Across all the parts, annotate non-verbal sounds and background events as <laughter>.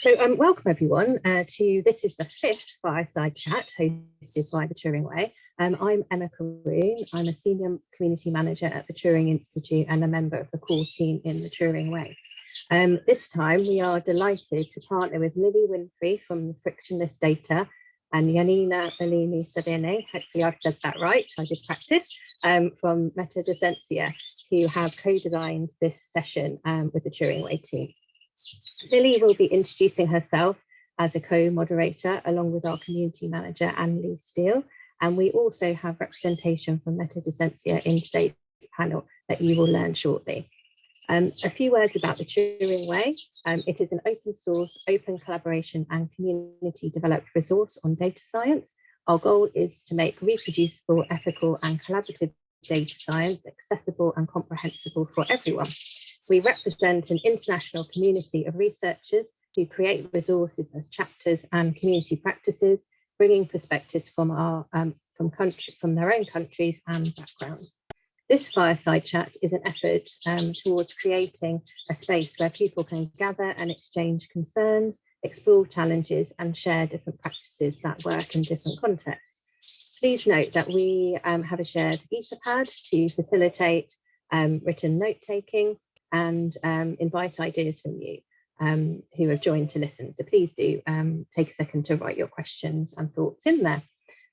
So um, welcome everyone uh, to this is the fifth fireside chat hosted by the Turing Way. Um, I'm Emma Karoune. I'm a senior community manager at the Turing Institute and a member of the core team in the Turing Way. Um, this time we are delighted to partner with Lily Winfree from Frictionless Data and Yanina Bellini Saibene, hopefully I've said that right, I did practice, um, from MetaDocencia, who have co-designed this session um, with the Turing Way team. Lily will be introducing herself as a co-moderator along with our community manager, Anne-Lee Steele. And we also have representation from MetaDocencia in today's panel that you will learn shortly. Um, a few words about the Turing Way. Um, it is an open source, open collaboration and community developed resource on data science. Our goal is to make reproducible, ethical and collaborative data science accessible and comprehensible for everyone. We represent an international community of researchers who create resources as chapters and community practices, bringing perspectives from our um, from country from their own countries and backgrounds. This fireside chat is an effort um, towards creating a space where people can gather and exchange concerns, explore challenges and share different practices that work in different contexts. Please note that we um, have a shared Etherpad to facilitate um, written note-taking and um, invite ideas from you um, who have joined to listen. So please do um, take a second to write your questions and thoughts in there.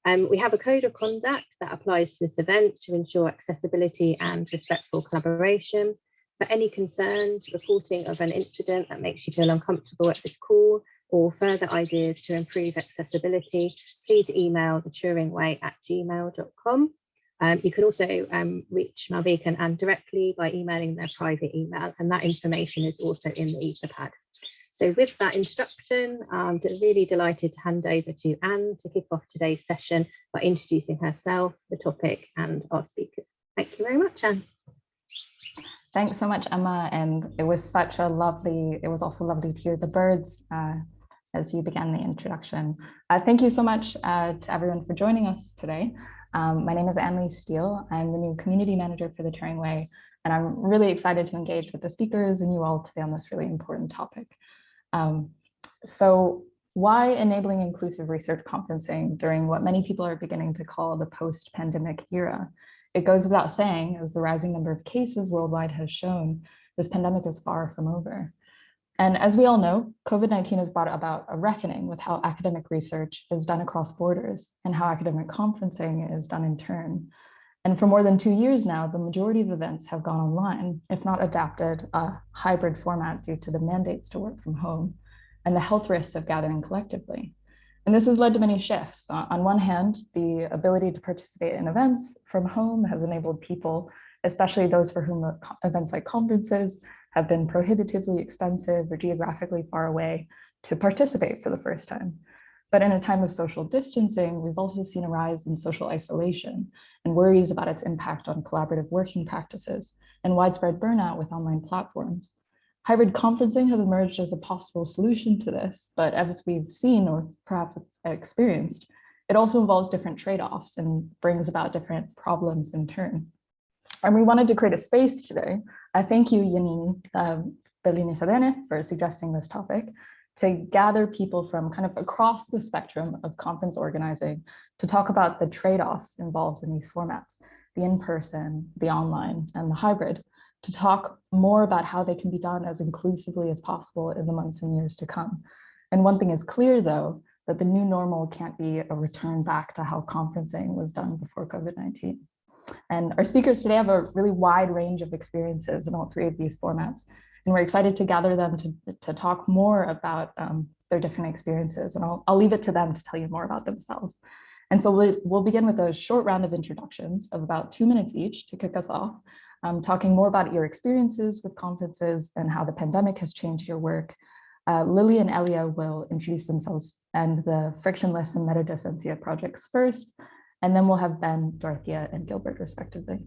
Um, we have a code of conduct that applies to this event to ensure accessibility and respectful collaboration. For any concerns, reporting of an incident that makes you feel uncomfortable at this call, or further ideas to improve accessibility, please email the Turingway at gmail.com. Um, you can also um, reach Malvika and Anne directly by emailing their private email, and that information is also in the Etherpad. So with that introduction, I'm really delighted to hand over to Anne to kick off today's session by introducing herself, the topic and our speakers. Thank you very much, Anne. Thanks so much, Emma. And it was such a lovely, it was also lovely to hear the birds uh, as you began the introduction. Uh, thank you so much uh, to everyone for joining us today. Um, my name is Anne-Lee Steele. I'm the new community manager for the Turing Way, and I'm really excited to engage with the speakers and you all today on this really important topic. Um, so why enabling inclusive research conferencing during what many people are beginning to call the post-pandemic era? It goes without saying, as the rising number of cases worldwide has shown, this pandemic is far from over. And as we all know, COVID-19 has brought about a reckoning with how academic research is done across borders and how academic conferencing is done in turn. And for more than two years now, the majority of events have gone online, if not adapted a hybrid format due to the mandates to work from home and the health risks of gathering collectively. And this has led to many shifts. On one hand, the ability to participate in events from home has enabled people, especially those for whom events like conferences have been prohibitively expensive or geographically far away to participate for the first time. But in a time of social distancing, we've also seen a rise in social isolation and worries about its impact on collaborative working practices and widespread burnout with online platforms. Hybrid conferencing has emerged as a possible solution to this, but as we've seen or perhaps experienced, it also involves different trade-offs and brings about different problems in turn. And we wanted to create a space today. I thank you, Yanina um, Bellini Saibene, for suggesting this topic, to gather people from kind of across the spectrum of conference organizing to talk about the trade-offs involved in these formats, the in-person, the online, and the hybrid, to talk more about how they can be done as inclusively as possible in the months and years to come. And one thing is clear, though, that the new normal can't be a return back to how conferencing was done before COVID-19. And our speakers today have a really wide range of experiences in all three of these formats. And we're excited to gather them to, to talk more about um, their different experiences. And I'll, I'll leave it to them to tell you more about themselves. And so we'll, we'll begin with a short round of introductions of about two minutes each to kick us off, um, talking more about your experiences with conferences and how the pandemic has changed your work. Uh, Lily and Elia will introduce themselves and the frictionless and MetaDocencia projects first, and then we'll have Ben, Dorothea, and Gilbert respectively.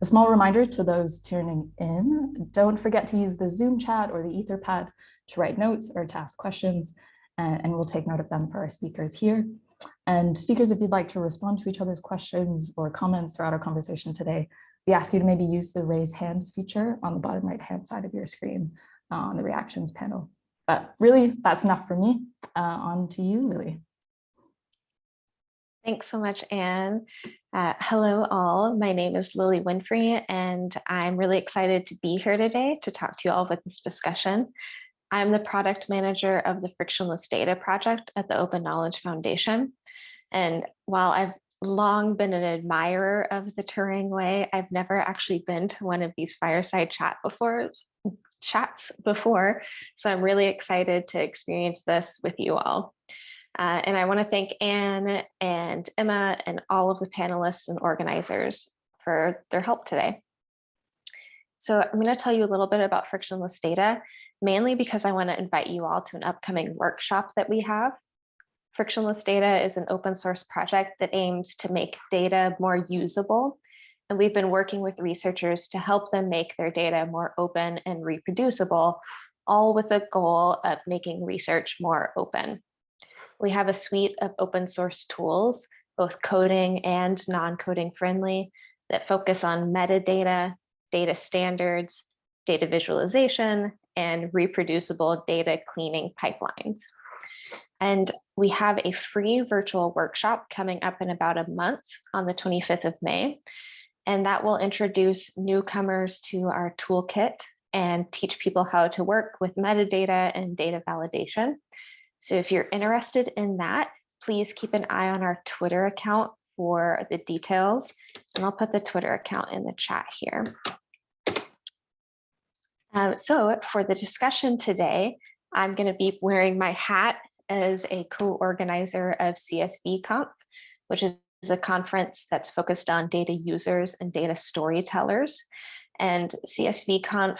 A small reminder to those tuning in, don't forget to use the Zoom chat or the Etherpad to write notes or to ask questions, and, we'll take note of them for our speakers here. And speakers, if you'd like to respond to each other's questions or comments throughout our conversation today, we ask you to maybe use the raise hand feature on the bottom right hand side of your screen uh, on the reactions panel. but really, that's enough for me. Uh, on to you, Lily. Thanks so much, Anne. Uh, hello, all. My name is Lily Winfree, and I'm really excited to be here today to talk to you all with this discussion. I'm the product manager of the Frictionless Data Project at the Open Knowledge Foundation. And while I've long been an admirer of the Turing Way, I've never actually been to one of these fireside chat before chats before. So I'm really excited to experience this with you all. Uh, and I want to thank Anne and Emma and all of the panelists and organizers for their help today. So I'm going to tell you a little bit about frictionless data, mainly because I want to invite you all to an upcoming workshop that we have. Frictionless data is an open source project that aims to make data more usable. And we've been working with researchers to help them make their data more open and reproducible, all with the goal of making research more open. We have a suite of open source tools, both coding and non-coding friendly, that focus on metadata, data standards, data visualization, and reproducible data cleaning pipelines. And we have a free virtual workshop coming up in about a month on the 25th of May. And that will introduce newcomers to our toolkit and teach people how to work with metadata and data validation. So if you're interested in that, please keep an eye on our Twitter account for the details. And I'll put the Twitter account in the chat here. Um, so for the discussion today, I'm going to be wearing my hat as a co-organizer of CSVConf, which is a conference that's focused on data users and data storytellers. And CSVConf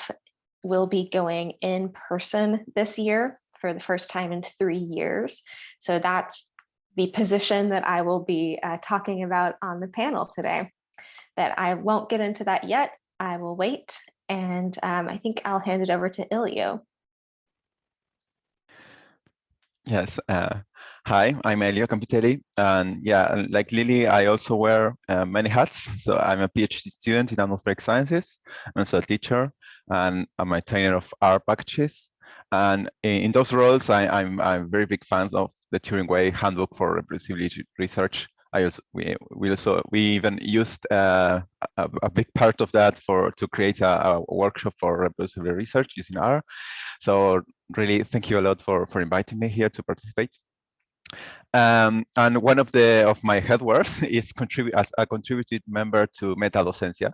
will be going in person this year for the first time in three years. So that's the position that I will be uh, talking about on the panel today. But I won't get into that yet. I will wait. And um, I think I'll hand it over to Elio. Yes. Uh, hi, I'm Elio Campitelli. And yeah, like Lily, I also wear uh, many hats. So I'm a PhD student in atmospheric sciences. I'm also a teacher and I'm a trainer of R packages. And in those roles, I, am I'm, I'm very big fans of the Turing Way Handbook for Reproducibility Research. I also we, we also we even used uh, a, a, big part of that for to create a, a, workshop for reproducibility research using R. So really, thank you a lot for for inviting me here to participate. Um, and one of the of my headworks <laughs> is contribute as a contributed member to MetaDocencia,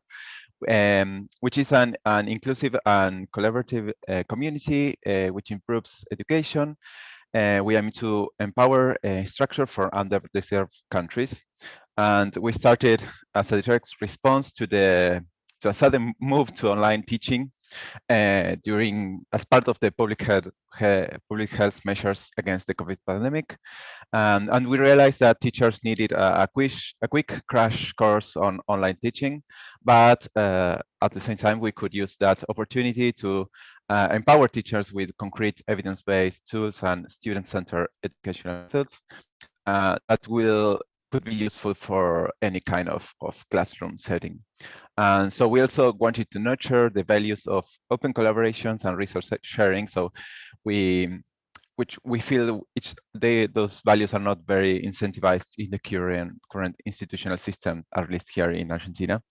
um, which is an, an inclusive and collaborative uh, community uh, which improves education. Uh, we aim to empower a structure for underdeserved countries. And we started as a direct response to the to a sudden move to online teaching uh, during as part of the public health, public health measures against the COVID pandemic. And, and we realized that teachers needed a, a, quick, a quick crash course on online teaching, but uh, at the same time, we could use that opportunity to uh, empower teachers with concrete evidence-based tools and student-centered educational methods uh, that will could be useful for any kind of, of classroom setting. And so we also wanted to nurture the values of open collaborations and resource sharing. So we which we feel each they those values are not very incentivized in the current current institutional system, at least here in Argentina.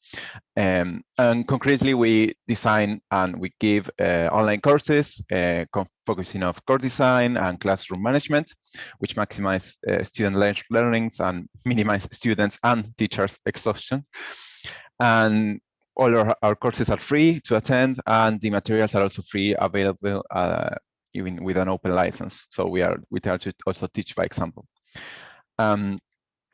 Um, and concretely, we design and we give uh, online courses uh, focusing on course design and classroom management, which maximize uh, student le learnings and minimize students and teachers exhaustion. And all our, our, courses are free to attend and the materials are also free available uh, even with an open license. So we are we try to also teach by example. Um,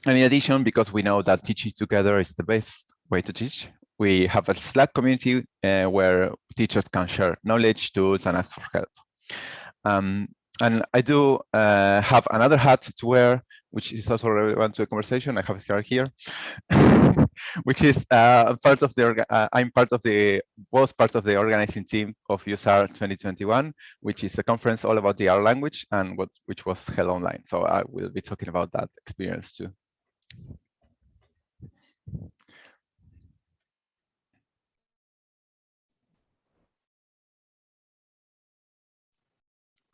and in addition, because we know that teaching together is the best way to teach, we have a Slack community uh, where teachers can share knowledge, tools, and ask for help. Um, and I do uh, have another hat to wear, which is also relevant to the conversation. I have it here, <laughs> which is uh, part of the, uh, I'm part of the, was part of the organizing team of useR 2021, which is a conference all about the R language and what, which was held online. So I will be talking about that experience too.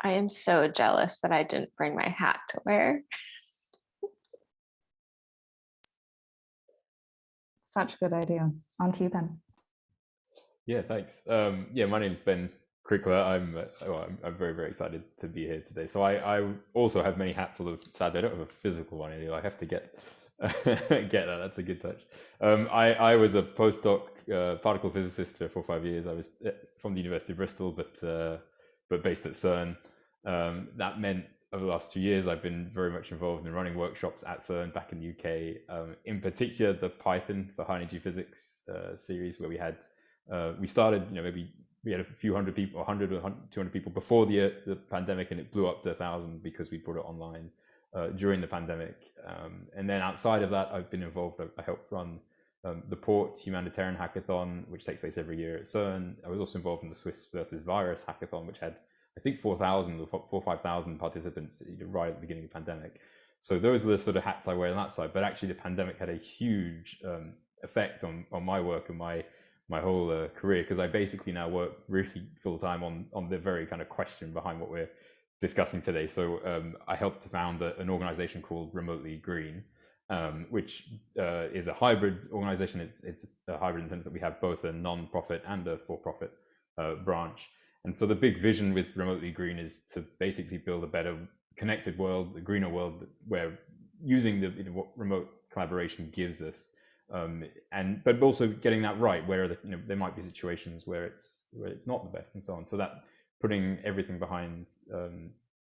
I am so jealous that I didn't bring my hat to wear. Such a good idea. On to you, Ben. Yeah, thanks. Um, yeah, my name's Ben Krikler. I'm, uh, well, I'm, I'm very very excited to be here today. So I, I also have many hats. Although sadly I don't have a physical one anymore. I have to get <laughs> get that. That's a good touch. Um, I I was a postdoc uh, particle physicist for four or five years. I was eh, from the University of Bristol, but uh, but based at CERN. Um, that meant over the last two years, I've been very much involved in running workshops at CERN back in the UK. Um, in particular, the Python for high energy physics uh, series, where we had uh, we started, you know, maybe we had a few hundred people, 100 or 200 people before the uh, the pandemic, and it blew up to a thousand because we put it online uh, during the pandemic. Um, and then outside of that, I've been involved. I, I helped run um, the Port Humanitarian Hackathon, which takes place every year at CERN. I was also involved in the Swiss versus Virus Hackathon, which had I think 4,000 or 4 5,000 participants right at the beginning of the pandemic. So those are the sort of hats I wear on that side. But actually, the pandemic had a huge um, effect on on my work and my my whole uh, career because I basically now work really full time on on the very kind of question behind what we're discussing today. So um, I helped to found a, an organization called Remotely Green, um, which uh, is a hybrid organization. It's it's a hybrid in the sense that we have both a non-profit and a for-profit uh, branch. And so the big vision with Remotely Green is to basically build a better connected world, a greener world where using the you know, what remote collaboration gives us, um, and but also getting that right where the, you know, there might be situations where it's where it's not the best and so on. So that putting everything behind um,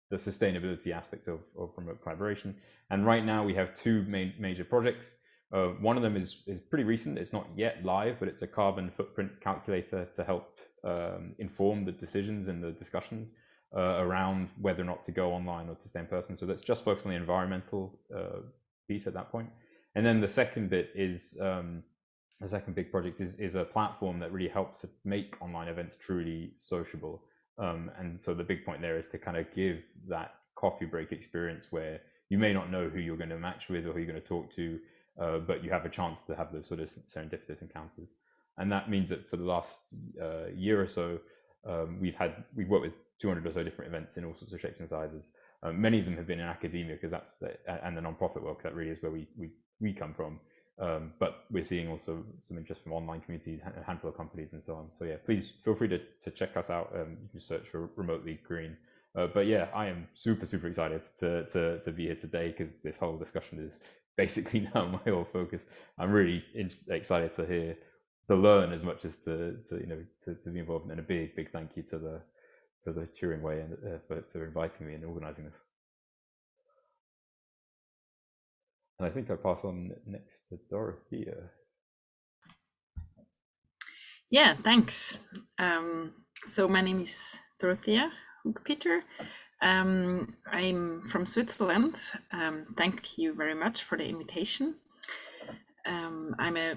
the sustainability aspect of, of remote collaboration. And right now we have two main major projects. Uh, one of them is is pretty recent. It's not yet live, but it's a carbon footprint calculator to help um, inform the decisions and the discussions uh, around whether or not to go online or to stay in person. So that's just focused on the environmental uh, piece at that point. And then the second bit is um, the second big project is is a platform that really helps to make online events truly sociable. Um, and so the big point there is to kind of give that coffee break experience where you may not know who you're going to match with or who you're going to talk to, uh, but you have a chance to have those sort of serendipitous encounters. And that means that for the last uh, year or so, um, we've had we've worked with 200 or so different events in all sorts of shapes and sizes. Um, many of them have been in academia because that's the, and the non-profit work that really is where we we we come from. Um, but we're seeing also some interest from online communities, a handful of companies, and so on. So yeah, please feel free to to check us out. Um, you can search for remotely green. Uh, but yeah, I am super super excited to to to be here today because this whole discussion is basically <laughs> now my whole focus. I'm really excited to hear to learn as much as to, to you know to, to be involved and a big big thank you to the to the Turing Way and uh, for, for inviting me and organizing this. And I think I pass on next to Dorothea. Yeah, thanks. Um, so my name is Dorothea Peter. Um, I'm from Switzerland. Um, thank you very much for the invitation. Um, I'm a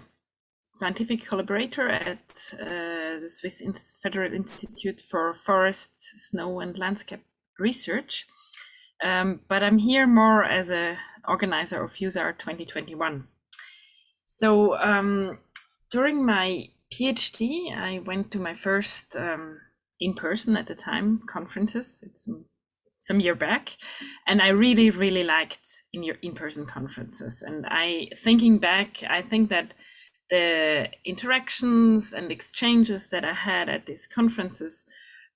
scientific collaborator at uh, the Swiss Federal Institute for Forest, Snow and Landscape Research. Um, but I'm here more as a organizer of useR 2021. So um, during my PhD, I went to my first um, in-person at the time conferences. It's some, year back, and I really, really liked in your in-person conferences. And I, thinking back, I think that the interactions and exchanges that I had at these conferences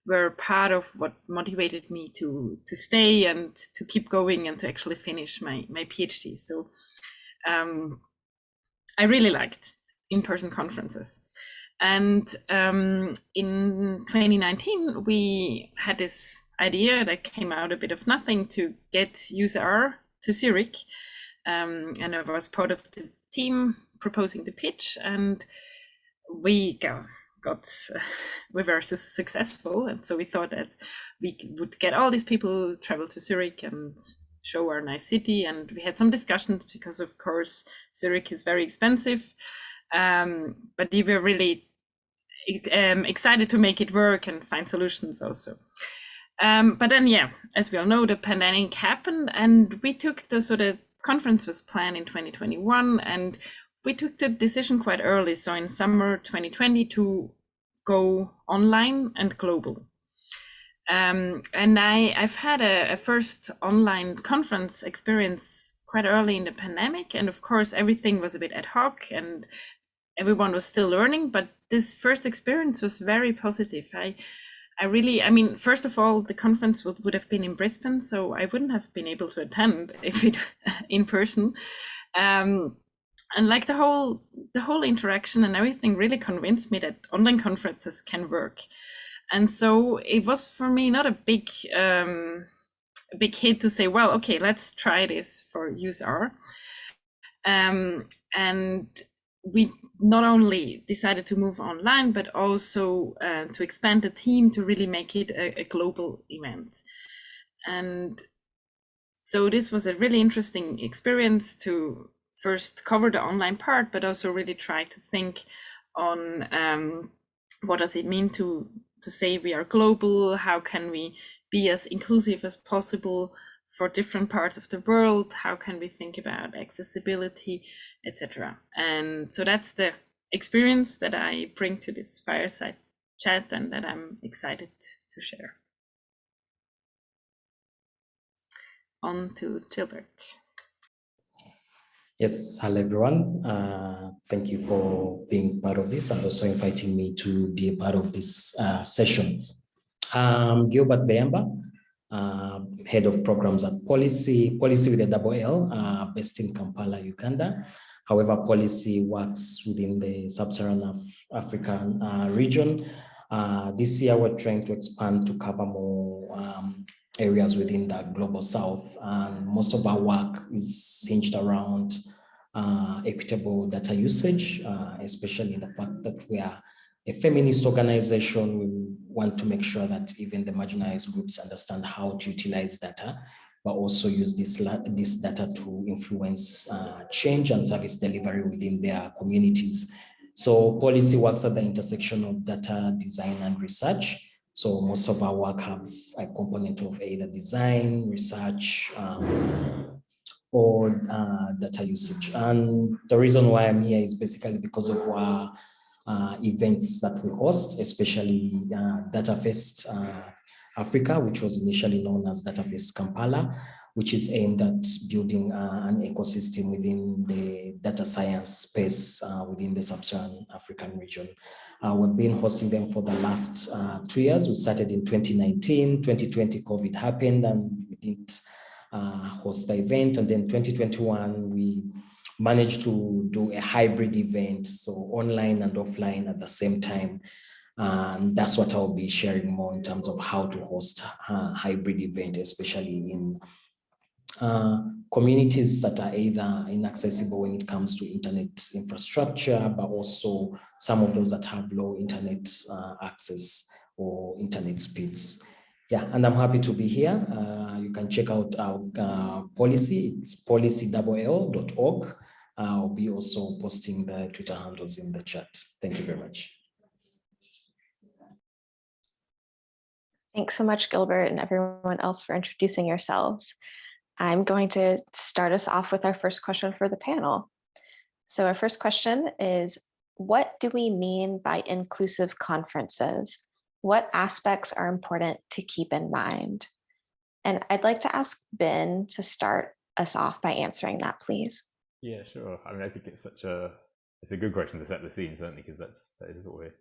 were part of what motivated me to to stay and to keep going and to actually finish my my PhD. So um, I really liked in-person conferences. And um, in 2019, we had this idea that came out a bit of nothing to get useR to Zurich. Um, and I was part of the team proposing the pitch and we got, got <laughs> we were successful. And so we thought that we would get all these people travel to Zurich and show our nice city. And we had some discussions because of course Zurich is very expensive. Um, but we were really um, excited to make it work and find solutions also um, but then yeah as we all know the pandemic happened and we took the sort of conference was planned in 2021 and we took the decision quite early, so in summer 2020, to go online and global. Um, and I, I've had a, a, first online conference experience quite early in the pandemic. And of course, everything was a bit ad hoc and everyone was still learning. But this first experience was very positive. I, I really, I mean, first of all, the conference would, would have been in Brisbane, so I wouldn't have been able to attend <laughs> if it in person. Um, and like the whole the whole interaction and everything really convinced me that online conferences can work and so it was for me not a big um, a big hit to say, well, okay, let's try this for useR. Um, and we not only decided to move online, but also uh, to expand the team to really make it a, a global event. And so this was a really interesting experience to first cover the online part, but also really try to think on um, what does it mean to to say we are global how can we be as inclusive as possible for different parts of the world how can we think about accessibility etc and so that's the experience that i bring to this fireside chat and that i'm excited to share on to gilbert Yes, hello everyone. Uh, thank you for being part of this and also inviting me to be a part of this uh, session. I'm Gilbert Beyamba, uh, Head of Programs at policy, Pollicy with a double L, uh, based in Kampala, Uganda. However, Pollicy works within the Sub-Saharan Af African uh, region. Uh, this year, we're trying to expand to cover more um, areas within the global south. And most of our work is hinged around uh, equitable data usage, uh, especially the fact that we are a feminist organization. We want to make sure that even the marginalized groups understand how to utilize data, but also use this, this data to influence uh, change and service delivery within their communities. So Pollicy works at the intersection of data design and research. So most of our work have a component of either design, research, um, or uh, data usage. And the reason why I'm here is basically because of our events that we host, especially uh, DataFest uh, Africa, which was initially known as DataFest Kampala, which is aimed at building uh, an ecosystem within the data science space uh, within the sub-Saharan African region. Uh, we've been hosting them for the last uh, two years. We started in 2019, 2020 COVID happened and we didn't uh, host the event. And then 2021, we managed to do a hybrid event, so online and offline at the same time. And that's what I'll be sharing more in terms of how to host a hybrid event, especially in uh, communities that are either inaccessible when it comes to internet infrastructure, but also some of those that have low internet uh, access or internet speeds. Yeah, and I'm happy to be here. Uh, you can check out our uh, Pollicy. It's pollicy.org. I'll be also posting the Twitter handles in the chat. Thank you very much. Thanks so much, Gilbert, and everyone else for introducing yourselves. I'm going to start us off with our first question for the panel. So our first question is, what do we mean by inclusive conferences? What aspects are important to keep in mind? And I'd like to ask Ben to start us off by answering that, please. Yeah, sure. I mean, I think it's such a it's a good question to set the scene, certainly, because that's that is what we're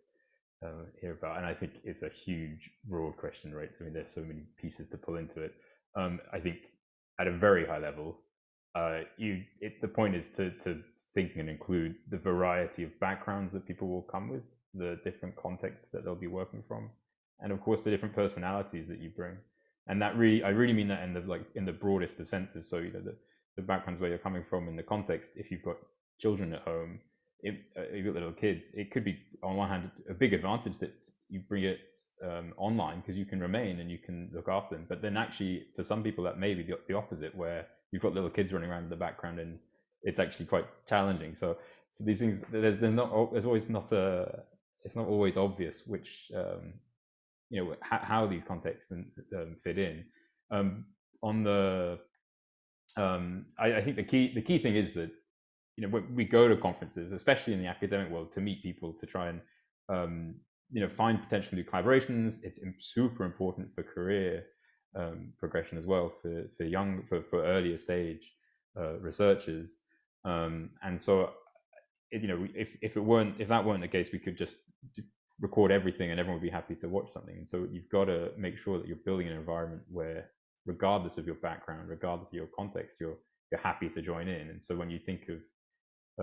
um, here about. And I think it's a huge, broad question, right? I mean, there's so many pieces to pull into it. Um, I think at a very high level, uh, you it, the point is to to think and include the variety of backgrounds that people will come with, the different contexts that they'll be working from, and of course the different personalities that you bring. And that really, I really mean that in the like in the broadest of senses. So you know the the backgrounds where you're coming from in the context. If you've got children at home, if, uh, you've got little kids, it could be on one hand a big advantage that you bring it um, online because you can remain and you can look after them. But then actually, for some people, that may be the, the opposite, where you've got little kids running around in the background and it's actually quite challenging. So, so these things, there's, there's not, there's always not a, it's not always obvious which, um, you know, how, how these contexts um, fit in. Um, on the, um, I, I think the key, the key thing is that you know, when we go to conferences, especially in the academic world, to meet people, to try and um, you know, find potential new collaborations. It's super important for career um, progression as well for for young for for earlier stage uh, researchers. Um, and so, you know, if if it weren't if that weren't the case, we could just record everything and everyone would be happy to watch something. And so you've got to make sure that you're building an environment where, regardless of your background, regardless of your context, you're you're happy to join in. And so when you think of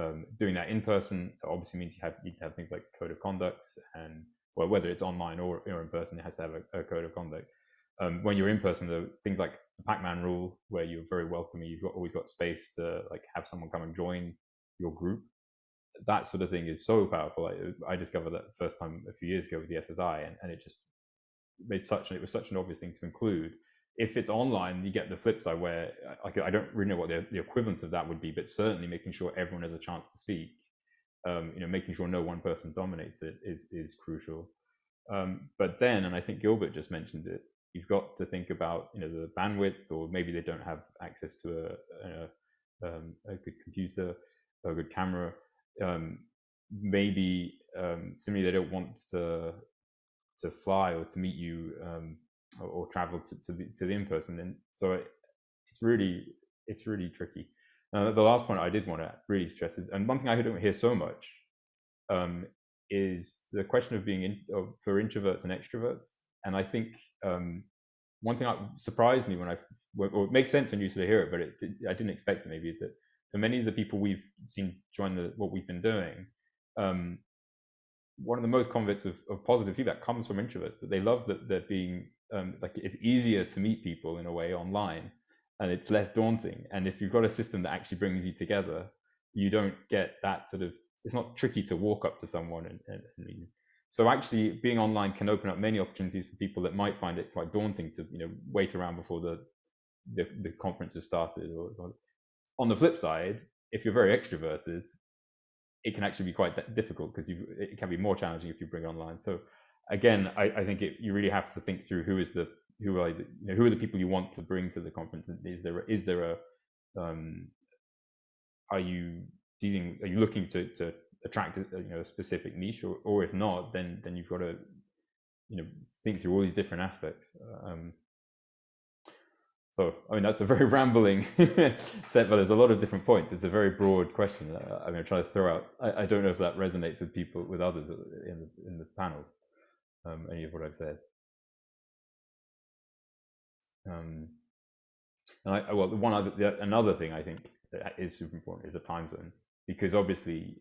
um, doing that in person, obviously means you have you have things like code of conduct and well, whether it's online or, or in person, it has to have a, a code of conduct. Um, when you're in person, though, things like the Pac-Man rule, where you're very welcoming, you've got, always got space to like have someone come and join your group. That sort of thing is so powerful. I, I discovered that first time a few years ago with the SSI, and, and it just made such it was such an obvious thing to include. If it's online, you get the flip side where I, I don't really know what the, the equivalent of that would be, but certainly making sure everyone has a chance to speak um, you know, making sure no one person dominates it is is crucial. Um, but then, and I think Gilbert just mentioned it, you've got to think about you know the bandwidth, or maybe they don't have access to a a, um, a good computer, a good camera. Um, maybe um, similarly, they don't want to to fly or to meet you um, or, or, travel to to the, to the in person. And so it, it's really it's really tricky. Now, the last point I did want to really stress is, and one thing I don't hear so much um, is the question of being in, of, for introverts and extroverts. And I think um, one thing that surprised me when I, or it makes sense when you sort of hear it, but it, I didn't expect it maybe, is that for many of the people we've seen join the, what we've been doing, um, one of the most bits of, of, positive feedback comes from introverts that they love that they're being um, like it's easier to meet people in a way online and it's less daunting. And if you've got a system that actually brings you together, you don't get that sort of. It's not tricky to walk up to someone and, and, and so actually being online can open up many opportunities for people that might find it quite daunting to you know wait around before the the, the conference has started. Or, or, on the flip side, if you're very extroverted, it can actually be quite difficult because it can be more challenging if you bring it online. So again, I, I think it, you really have to think through who is the who are the, you know, who are the people you want to bring to the conference? Is there a, is there a um, are you dealing are you looking to to attract a, you know a specific niche or or if not then then you've got to you know think through all these different aspects. Um, so I mean that's a very <laughs> rambling <laughs> set, but there's a lot of different points. It's a very broad question. I mean, I'm trying to throw out. I, I don't know if that resonates with people with others in the in the panel. Um, any of what I've said. Um, and I, well, one other, the, another thing I think that is super important is the time zones, because obviously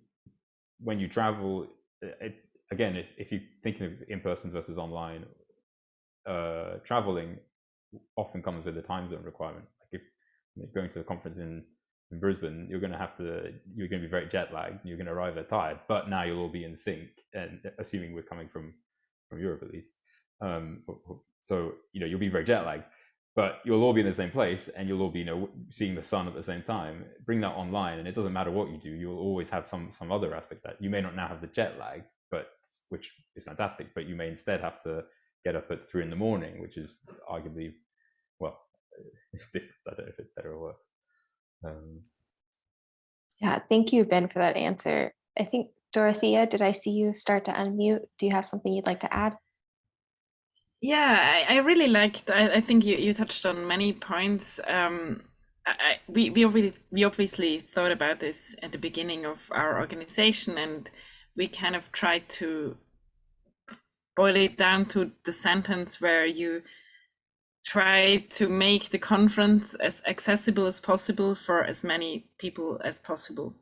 when you travel, it, again, if, if you're thinking of in-person versus online, uh, traveling often comes with a time zone requirement. Like if you're going to a conference in, in Brisbane, you're going to have to, you're going to be very jet lagged, you're going to arrive tired, but now you'll all be in sync and assuming we're coming from, from Europe at least. Um, so, you know, you'll be very jet lagged but you'll all be in the same place and you'll all be you know seeing the sun at the same time. Bring that online and it doesn't matter what you do you'll always have some some other aspect that you may not now have the jet lag but which is fantastic but you may instead have to get up at three in the morning which is arguably well <laughs> it's different. I don't know if it's better or worse. Um, yeah thank you ben for that answer. I think dorothea did i see you start to unmute do you have something you'd like to add yeah, I, I really liked. I, I think you, you touched on many points. Um, I, we we obviously, we obviously thought about this at the beginning of our organization, and we kind of tried to boil it down to the sentence where you try to make the conference as accessible as possible for as many people as possible.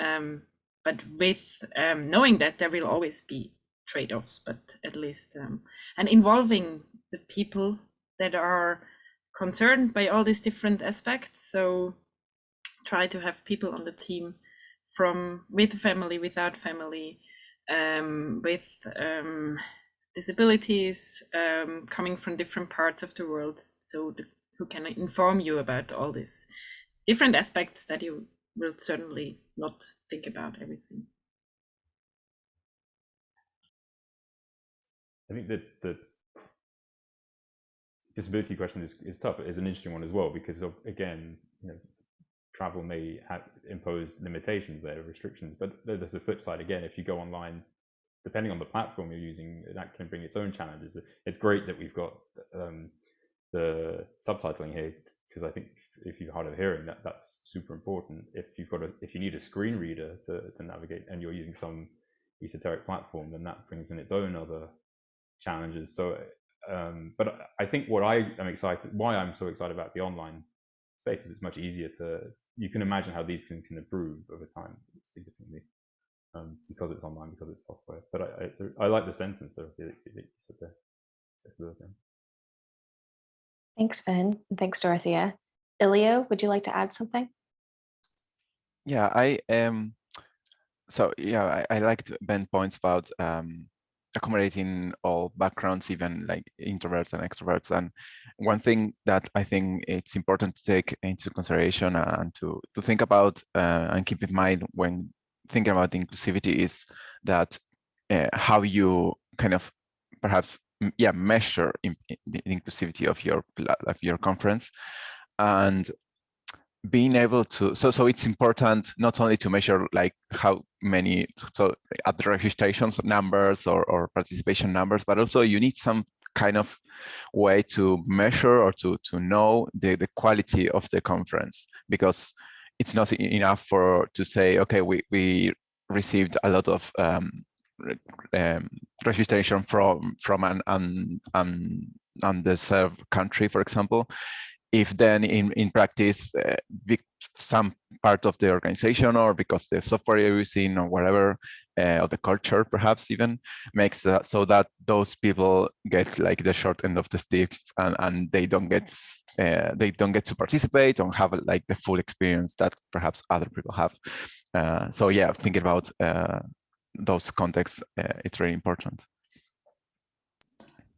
Um, but with um, knowing that there will always be trade-offs, but at least um, and involving the people that are concerned by all these different aspects. So try to have people on the team from with family, without family, um, with um, disabilities, um, coming from different parts of the world, so the, who can inform you about all these different aspects that you will certainly not think about everything. I think that the disability question is, is tough. It's an interesting one as well because of, again, you know, travel may have impose limitations there, restrictions. But there's a flip side again. If you go online depending on the platform you're using, that can bring its own challenges. It's great that we've got um, the subtitling here because I think if you're hard of hearing, that that's super important. If you've got a if you need a screen reader to to navigate and you're using some esoteric platform, then that brings in its own other challenges. So, um, but I think what I am excited, why I'm so excited about the online space is it's much easier to, you can imagine how these can, can improve over time significantly um, because it's online, because it's software. But I, I like the sentence though, that you said there. Thanks, Ben. Thanks, Dorothea. Elio, would you like to add something? Yeah, I am. so yeah, I, I liked Ben points about um, accommodating all backgrounds, even like introverts and extroverts. And one thing that I think it's important to take into consideration and to to think about uh, and keep in mind when thinking about inclusivity is that uh, how you kind of perhaps yeah measure in, in the inclusivity of your of your conference. And being able to so so it's important not only to measure like how many so at the registrations numbers or, or participation numbers but also you need some kind of way to measure or to to know the the quality of the conference because it's not enough for to say okay we we received a lot of um, um, registration from from an, an, an underserved country, for example, if then in, in practice, uh, some part of the organization or because the software you're using or whatever, uh, or the culture perhaps even, makes that so that those people get like the short end of the stick and, and they don't get uh, they don't get to participate or have like the full experience that perhaps other people have. Uh, so yeah, thinking about uh, those contexts, uh, it's really important.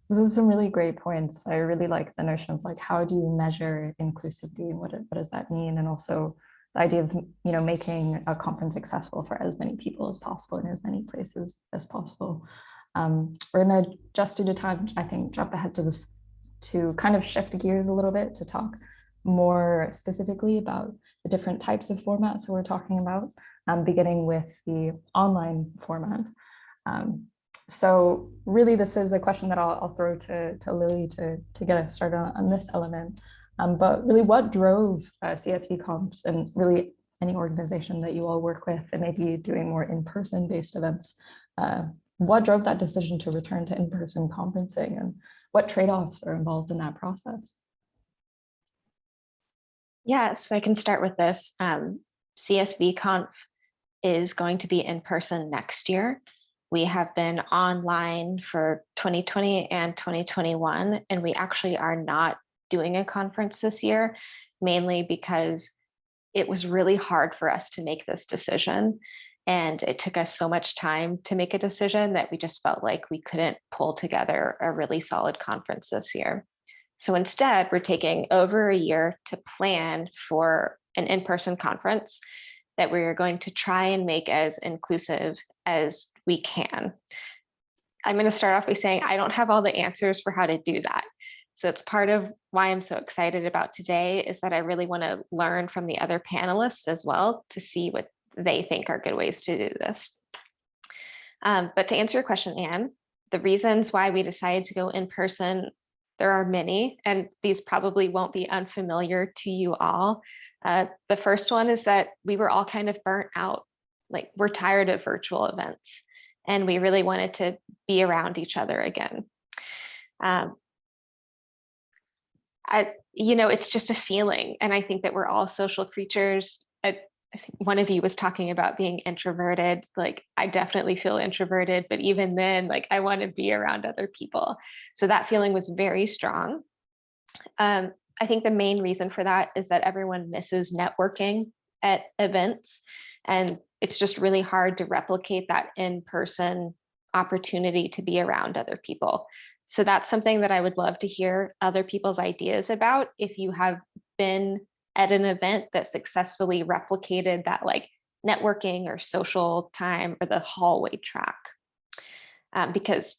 Those are some really great points. I really like the notion of like, how do you measure inclusivity and what, what does that mean? And also the idea of, you know, making a conference accessible for as many people as possible in as many places as possible. Um, we're gonna just due to time, I think, jump ahead to this to kind of shift gears a little bit to talk more specifically about the different types of formats that we're talking about, um, beginning with the online format. Um, so really, this is a question that I'll, I'll throw to, to Lily to, to get us started on, on this element. Um, but really, what drove uh, CSV Conf and really any organization that you all work with and maybe doing more in-person based events, uh, what drove that decision to return to in-person conferencing and what trade-offs are involved in that process? Yeah, so I can start with this. Um, CSV Conf is going to be in person next year. We have been online for 2020 and 2021, and we actually are not doing a conference this year, mainly because it was really hard for us to make this decision. And it took us so much time to make a decision that we just felt like we couldn't pull together a really solid conference this year. So instead, we're taking over a year to plan for an in-person conference that we are going to try and make as inclusive as we can. I'm going to start off by saying I don't have all the answers for how to do that. So it's part of why I'm so excited about today is that I really want to learn from the other panelists as well to see what they think are good ways to do this. Um, but to answer your question, Anne, the reasons why we decided to go in person, there are many, and these probably won't be unfamiliar to you all. Uh, the first one is that we were all kind of burnt out. Like we're tired of virtual events and we really wanted to be around each other again. Um, I, you know, it's just a feeling. And I think that we're all social creatures. I, one of you was talking about being introverted. Like I definitely feel introverted, but even then, like I want to be around other people. So that feeling was very strong. Um, I think the main reason for that is that everyone misses networking at events. And it's just really hard to replicate that in-person opportunity to be around other people. So that's something that I would love to hear other people's ideas about. If you have been at an event that successfully replicated that like networking or social time or the hallway track. Um, because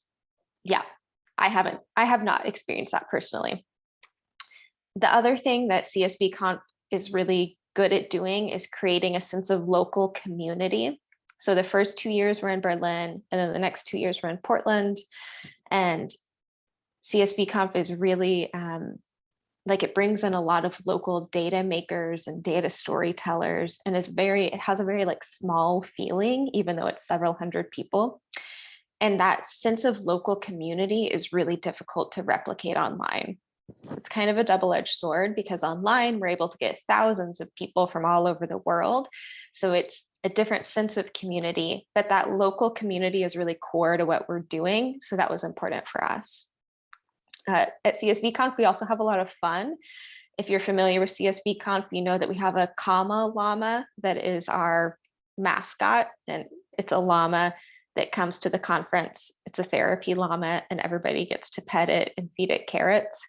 yeah, I haven't, I have not experienced that personally. The other thing that CSV Conf is really good at doing is creating a sense of local community. So the first two years were in Berlin, and then the next two years were in Portland. And CSV Conf is really um, like it brings in a lot of local data makers and data storytellers and is very, it has a very like small feeling, even though it's several hundred people. And that sense of local community is really difficult to replicate online. Kind of a double-edged sword because online we're able to get thousands of people from all over the world. So it's a different sense of community, but that local community is really core to what we're doing. So that was important for us. Uh, at CSVConf, we also have a lot of fun. If you're familiar with CSVConf, you know that we have a Comma llama that is our mascot, and it's a llama that comes to the conference. It's a therapy llama, and everybody gets to pet it and feed it carrots.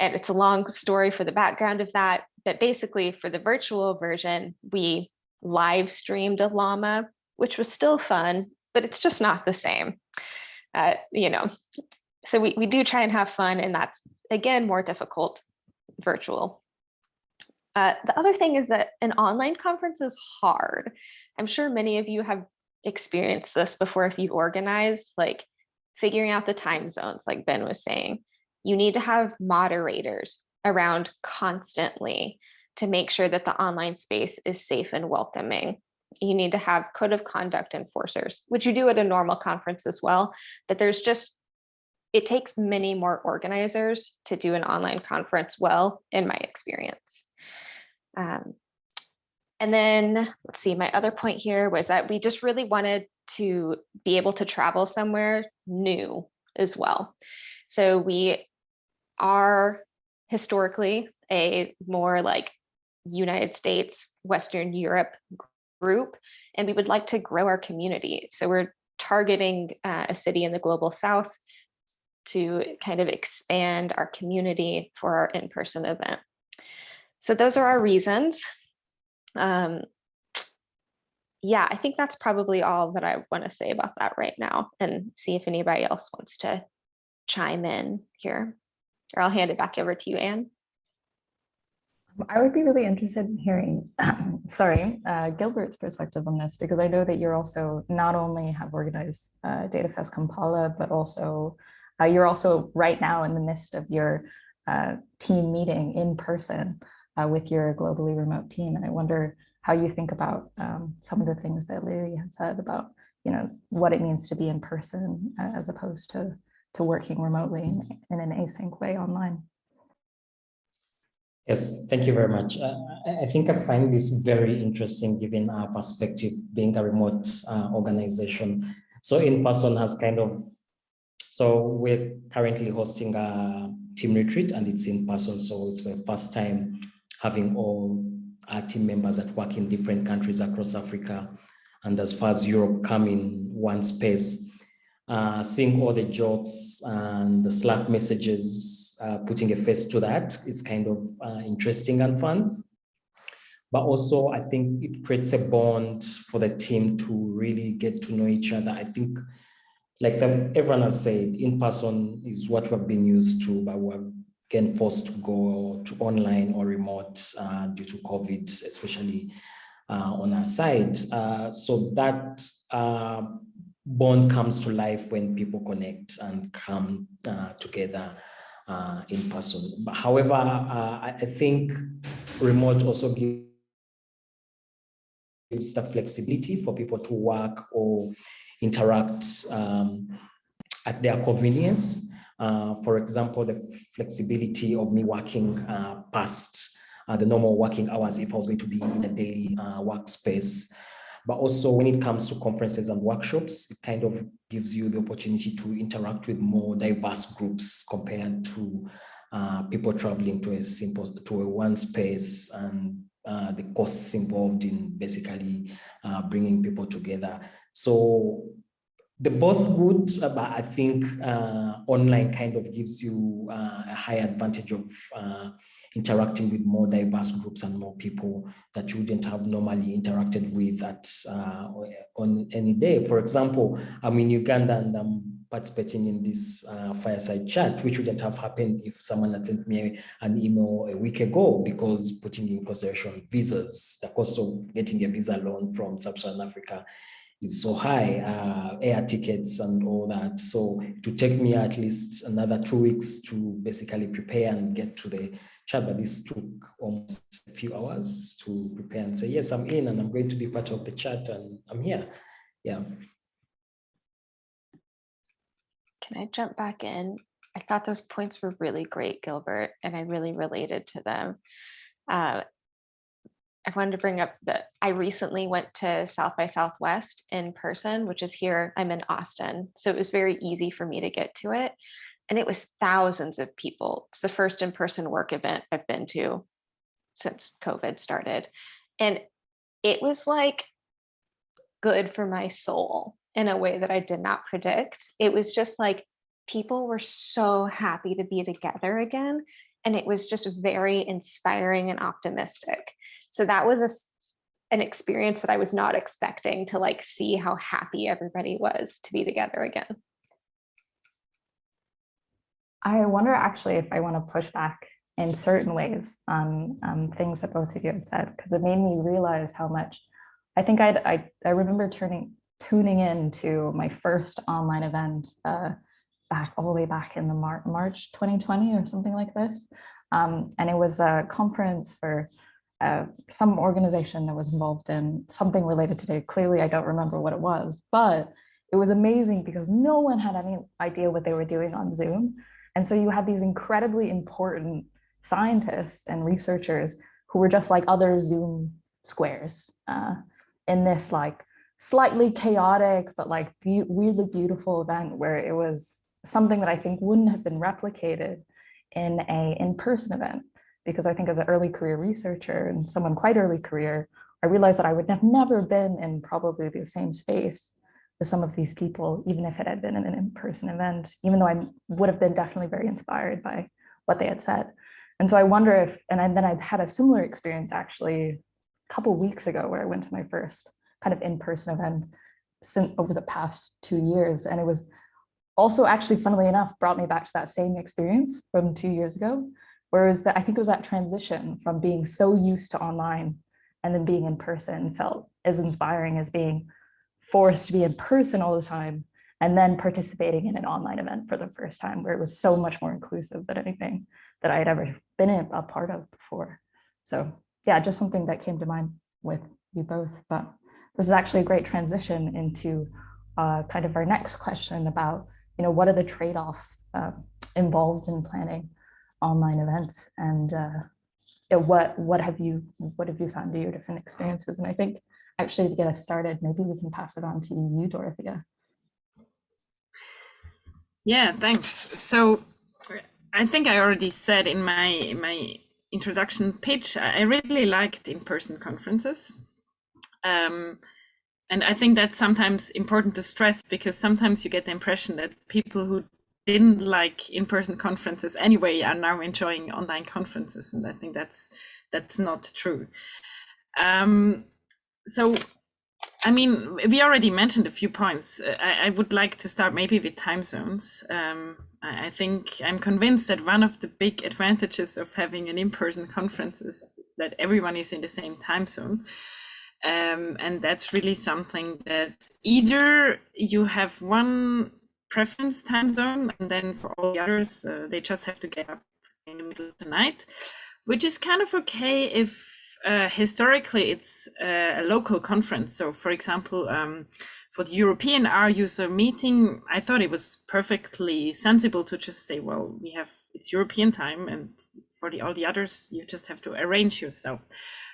And it's a long story for the background of that, but basically for the virtual version, we live streamed a llama, which was still fun, but it's just not the same. Uh, you know, so we, we do try and have fun and that's again more difficult virtual. Uh, the other thing is that an online conference is hard. I'm sure many of you have experienced this before if you've organized, like figuring out the time zones, like Ben was saying. You need to have moderators around constantly to make sure that the online space is safe and welcoming. You need to have code of conduct enforcers, which you do at a normal conference as well, but there's just it takes many more organizers to do an online conference well, in my experience. Um, and then let's see, my other point here was that we just really wanted to be able to travel somewhere new as well. So we are historically a more like United States, Western Europe group, and we would like to grow our community. So we're targeting uh, a city in the global south to kind of expand our community for our in-person event. So those are our reasons. Um, yeah, I think that's probably all that I want to say about that right now and see if anybody else wants to chime in here. Or I'll hand it back over to you, Anne. I would be really interested in hearing, <clears throat> sorry, uh, Gilbert's perspective on this, because I know that you're also not only have organized uh, DataFest Kampala, but also uh, you're also right now in the midst of your uh, team meeting in person uh, with your globally remote team. And I wonder how you think about um, some of the things that Lily had said about, you know, what it means to be in person uh, as opposed to, to working remotely in, an async way online. Yes, thank you very much. Uh, I think I find this very interesting given our perspective being a remote uh, organization. So in person has kind of so we're currently hosting a team retreat and it's in person. So it's my first time having all our team members that work in different countries across Africa and as far as Europe come in one space. Uh, seeing all the jokes and the Slack messages, uh, putting a face to that is kind of uh, interesting and fun. But also, I think it creates a bond for the team to really get to know each other. I think like the, everyone has said, in person is what we've been used to, but we're getting forced to go to online or remote uh, due to COVID, especially uh, on our side. Uh, so that bond comes to life when people connect and come uh, together uh, in person. But however, I think remote also gives the flexibility for people to work or interact um, at their convenience. Uh, for example, the flexibility of me working uh, past uh, the normal working hours if I was going to be in a daily uh, workspace. But also when it comes to conferences and workshops, it kind of gives you the opportunity to interact with more diverse groups compared to uh, people traveling to a simple, to a one space and uh, the costs involved in basically uh, bringing people together. So they're both good, uh, but I think uh, online kind of gives you uh, a high advantage of uh, interacting with more diverse groups and more people that you wouldn't have normally interacted with at on any day. For example, I'm in Uganda and I'm participating in this uh, fireside chat, which wouldn't have happened if someone had sent me an email a week ago because putting in consideration visas, the cost of getting a visa loan from Sub-Saharan Africa is so high, uh, air tickets and all that. So to take me at least another two weeks to basically prepare and get to the chat, but this took almost a few hours to prepare and say, yes, I'm in and I'm going to be part of the chat and I'm here. Yeah. Can I jump back in? I thought those points were really great, Gilbert, and I really related to them. Uh, I wanted to bring up that I recently went to South by Southwest in person, which is here. I'm in Austin. So it was very easy for me to get to it. And it was thousands of people. It's the first in person work event I've been to since COVID started. And it was like good for my soul in a way that I did not predict. It was just like people were so happy to be together again. And it was just very inspiring and optimistic. So that was a, an experience that I was not expecting to like see how happy everybody was to be together again. I wonder actually if I want to push back in certain ways on um, things that both of you have said, because it made me realize how much I think I'd, I, I remember turning tuning in to my first online event uh, back all the way back in the Mar March 2020 or something like this. Um, and it was a conference for uh, some organization that was involved in something related to data. Clearly, I don't remember what it was, but it was amazing because no one had any idea what they were doing on Zoom. And so you had these incredibly important scientists and researchers who were just like other Zoom squares uh, in this like slightly chaotic, but like be weirdly beautiful event where it was something that I think wouldn't have been replicated in a in-person event because I think as an early career researcher and someone quite early career, I realized that I would have never been in probably the same space with some of these people, even if it had been in an in-person event, even though I would have been definitely very inspired by what they had said. And so I wonder if, and then I've had a similar experience actually a couple weeks ago where I went to my first kind of in-person event since over the past two years. And it was also actually, funnily enough, brought me back to that same experience from two years ago, Whereas that I think it was that transition from being so used to online and then being in person felt as inspiring as being forced to be in person all the time and then participating in an online event for the first time where it was so much more inclusive than anything that I had ever been a part of before. So yeah, just something that came to mind with you both. But this is actually a great transition into uh, kind of our next question about, you know, what are the trade-offs uh, involved in planning online events? And uh, what what have you what have you found to your different experiences? And i think actually to get us started maybe we can pass it on to you dorothea. Yeah thanks. So i think i already said in my my introduction pitch i really liked in-person conferences. Um, and i think that's sometimes important to stress because sometimes you get the impression that people who didn't like in-person conferences anyway are now enjoying online conferences. And i think that's that's not true. Um, so i mean we already mentioned a few points. I, I, would like to start maybe with time zones. Um, I, I think i'm convinced that one of the big advantages of having an in-person conference is that everyone is in the same time zone um, and that's really something that either you have one preference time zone and then for all the others uh, they just have to get up in the middle of the night which is kind of okay if uh, historically it's uh, a local conference. So for example um, for the european r user meeting i thought it was perfectly sensible to just say well we have it's european time and for the all the others you just have to arrange yourself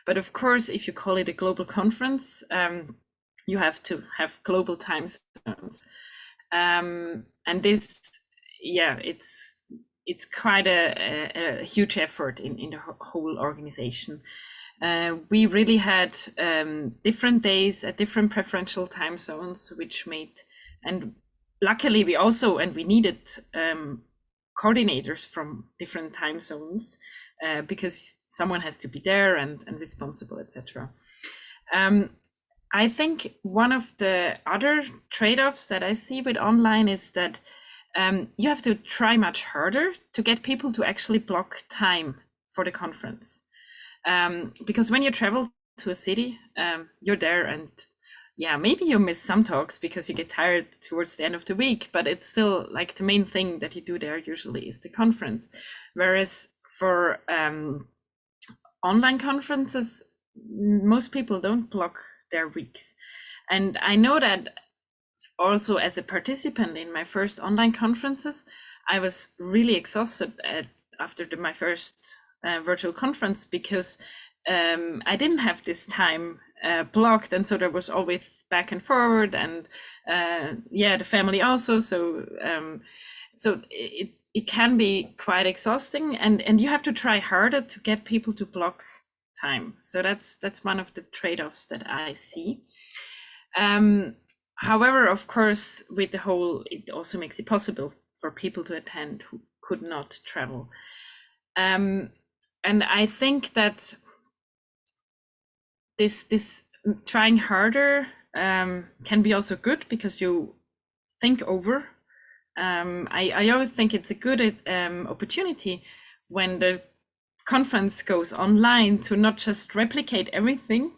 but of course if you call it a global conference um, you have to have global time zones um, and this yeah it's it's quite a, a, a, huge effort in, in the whole organization. Uh, we really had um, different days at different preferential time zones, which made, and luckily we also, and we needed um, coordinators from different time zones uh, because someone has to be there and, and responsible, etc. Um, I think one of the other trade-offs that I see with online is that um, you have to try much harder to get people to actually block time for the conference. Um, because when you travel to a city, um, you're there and yeah, maybe you miss some talks because you get tired towards the end of the week, but it's still like the main thing that you do there usually is the conference. Whereas for um, online conferences, most people don't block their weeks. And I know that also as a participant in my first online conferences, I was really exhausted at, after the, my first uh, virtual conference because um, I didn't have this time uh, blocked, and so there was always back and forward, and uh, yeah, the family also. So um, so it it can be quite exhausting, and and you have to try harder to get people to block time. So that's that's one of the trade offs that I see. Um, however, of course, with the whole, it also makes it possible for people to attend who could not travel. Um, and I think that this this trying harder um, can be also good because you think over. Um, I, I always think it's a good um, opportunity when the conference goes online to not just replicate everything,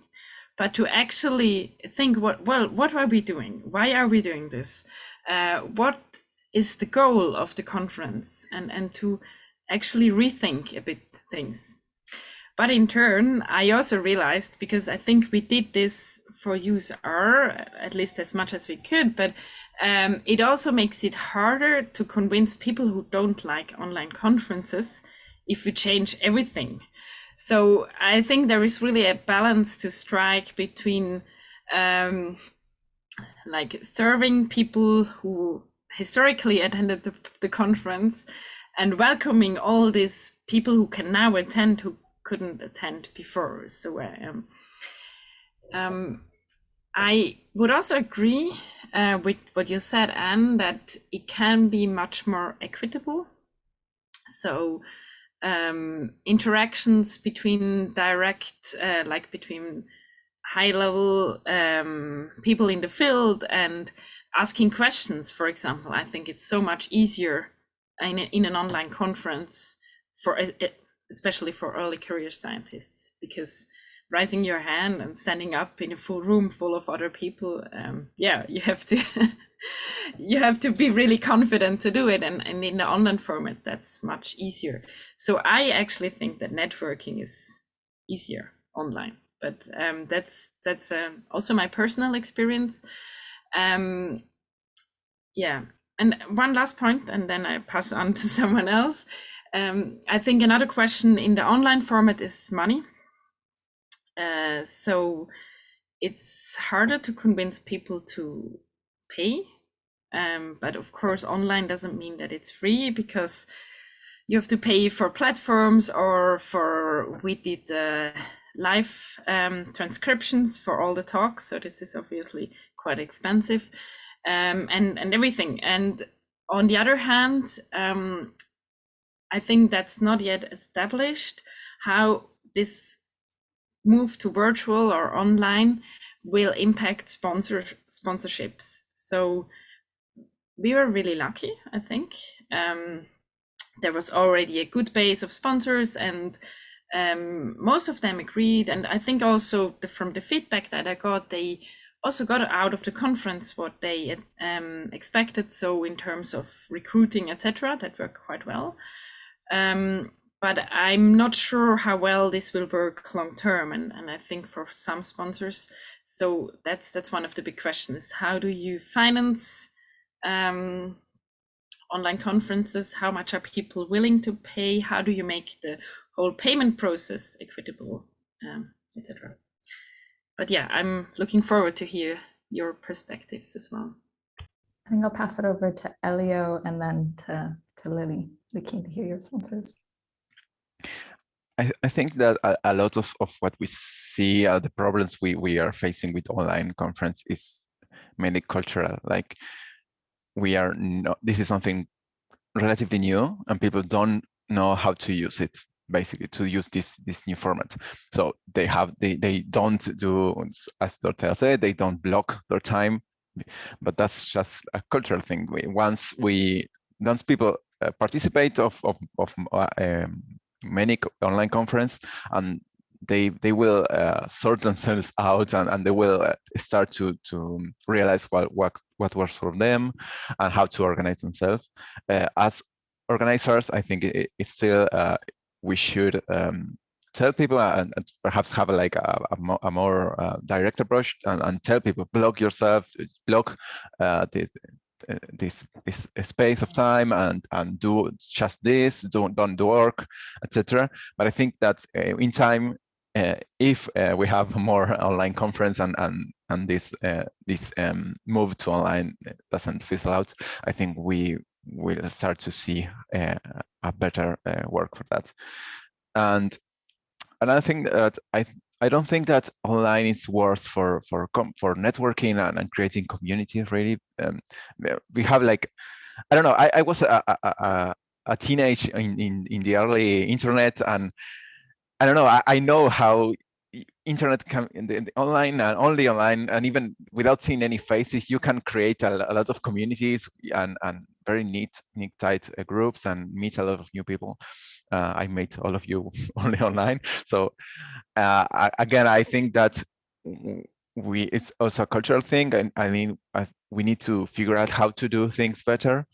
but to actually think what well what are we doing? Why are we doing this? Uh, what is the goal of the conference? And and to actually rethink a bit things. But in turn, I also realized because I think we did this for useR at least as much as we could, but um, it also makes it harder to convince people who don't like online conferences if we change everything. So I think there is really a balance to strike between um, like serving people who historically attended the, the conference and welcoming all these people who can now attend who couldn't attend before. So um, um, I would also agree uh, with what you said, Anne, that it can be much more equitable. So um, interactions between direct, uh, like between high level um, people in the field and asking questions, for example, I think it's so much easier in, a, in an online conference for especially for early career scientists because raising your hand and standing up in a full room full of other people um, yeah you have to <laughs> you have to be really confident to do it. And, and in the online format that's much easier. So i actually think that networking is easier online. But um, that's that's um, also my personal experience. Um, yeah. And one last point and then i pass on to <laughs> someone else um, i think another question in the online format is money uh, so it's harder to convince people to pay. Um, but of course, online doesn't mean that it's free because you have to pay for platforms or for we did live um, transcriptions for all the talks. So this is obviously quite expensive um, and, and everything. And on the other hand, um, I think that's not yet established how this move to virtual or online will impact sponsor sponsorships. So we were really lucky, I think. Um, there was already a good base of sponsors and um, most of them agreed. And I think also the, from the feedback that I got, they also got out of the conference what they um, expected. So in terms of recruiting, etc., that worked quite well. Um, but I'm not sure how well this will work long term. And, and I think for some sponsors, so that's that's one of the big questions. How do you finance um, online conferences? How much are people willing to pay? How do you make the whole payment process equitable, um, etc. But yeah, I'm looking forward to hear your perspectives as well. I think I'll pass it over to Elio and then to, to Lily. We're keen to hear your responses. I, I think that a, a, lot of, of what we see are the problems we, we are facing with online conference is mainly cultural. Like we are not, this is something relatively new and people don't know how to use it basically to use this this new format so they have they they don't do as Dorothea said they don't block their time but that's just a cultural thing we, once we once people uh, participate of of, of uh, um, many online conference and they they will uh, sort themselves <laughs> out and, and they will uh, start to to realize what what what works for them and how to organize themselves. Uh, as organizers i think it, it's still we should um, tell people and, and, perhaps have like a, a more, a more direct approach and, and, tell people block yourself block uh, this this this space of time and and do just this don't don't do work etc but i think that uh, in time uh, if uh, we have <laughs> more online conference and and and this uh, this um, move to online doesn't fizzle out i think we will start to see uh, a better uh, work for that. And another thing that i I don't think that online is worse for for for networking and, and creating communities. Really, um, we have like, I don't know. I, I was a, a, a, a teenage in, in in the early internet, and I don't know. I, I know how internet can in the, in the online and only online and even without seeing any faces you can create a, a lot of communities and and very neat neat tight uh, groups and meet a lot of new people. Uh, i met all of you <laughs> only online. So uh, I, again i think that we it's also a cultural thing and i mean I, we need to figure out how to do things better.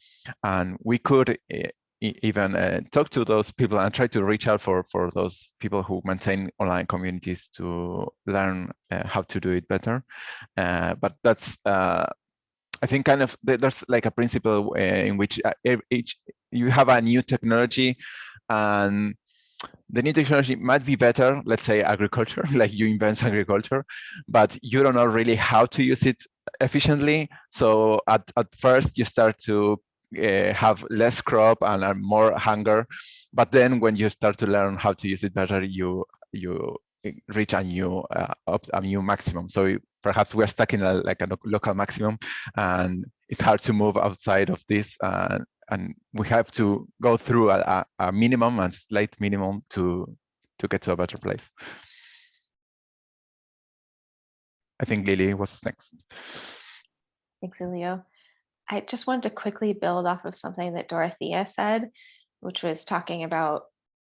And we could uh, even uh, talk to those people and try to reach out for for those people who maintain online communities to learn uh, how to do it better. Uh, but that's uh, i think kind of there's like a principle uh, in which uh, each you have a new technology and the new technology might be better let's say agriculture <laughs> like you invent agriculture but you don't know really how to use it efficiently. So at, at first you start to uh, have less crop and, and more hunger. But then when you start to learn how to use it better you you reach a new uh, a new maximum. So perhaps we're stuck in a like a local maximum and it's hard to move outside of this and we have to go through a, a minimum and slight minimum to to get to a better place. I think lily was next. Thanks Elio. I just wanted to quickly build off of something that Dorothea said, which was talking about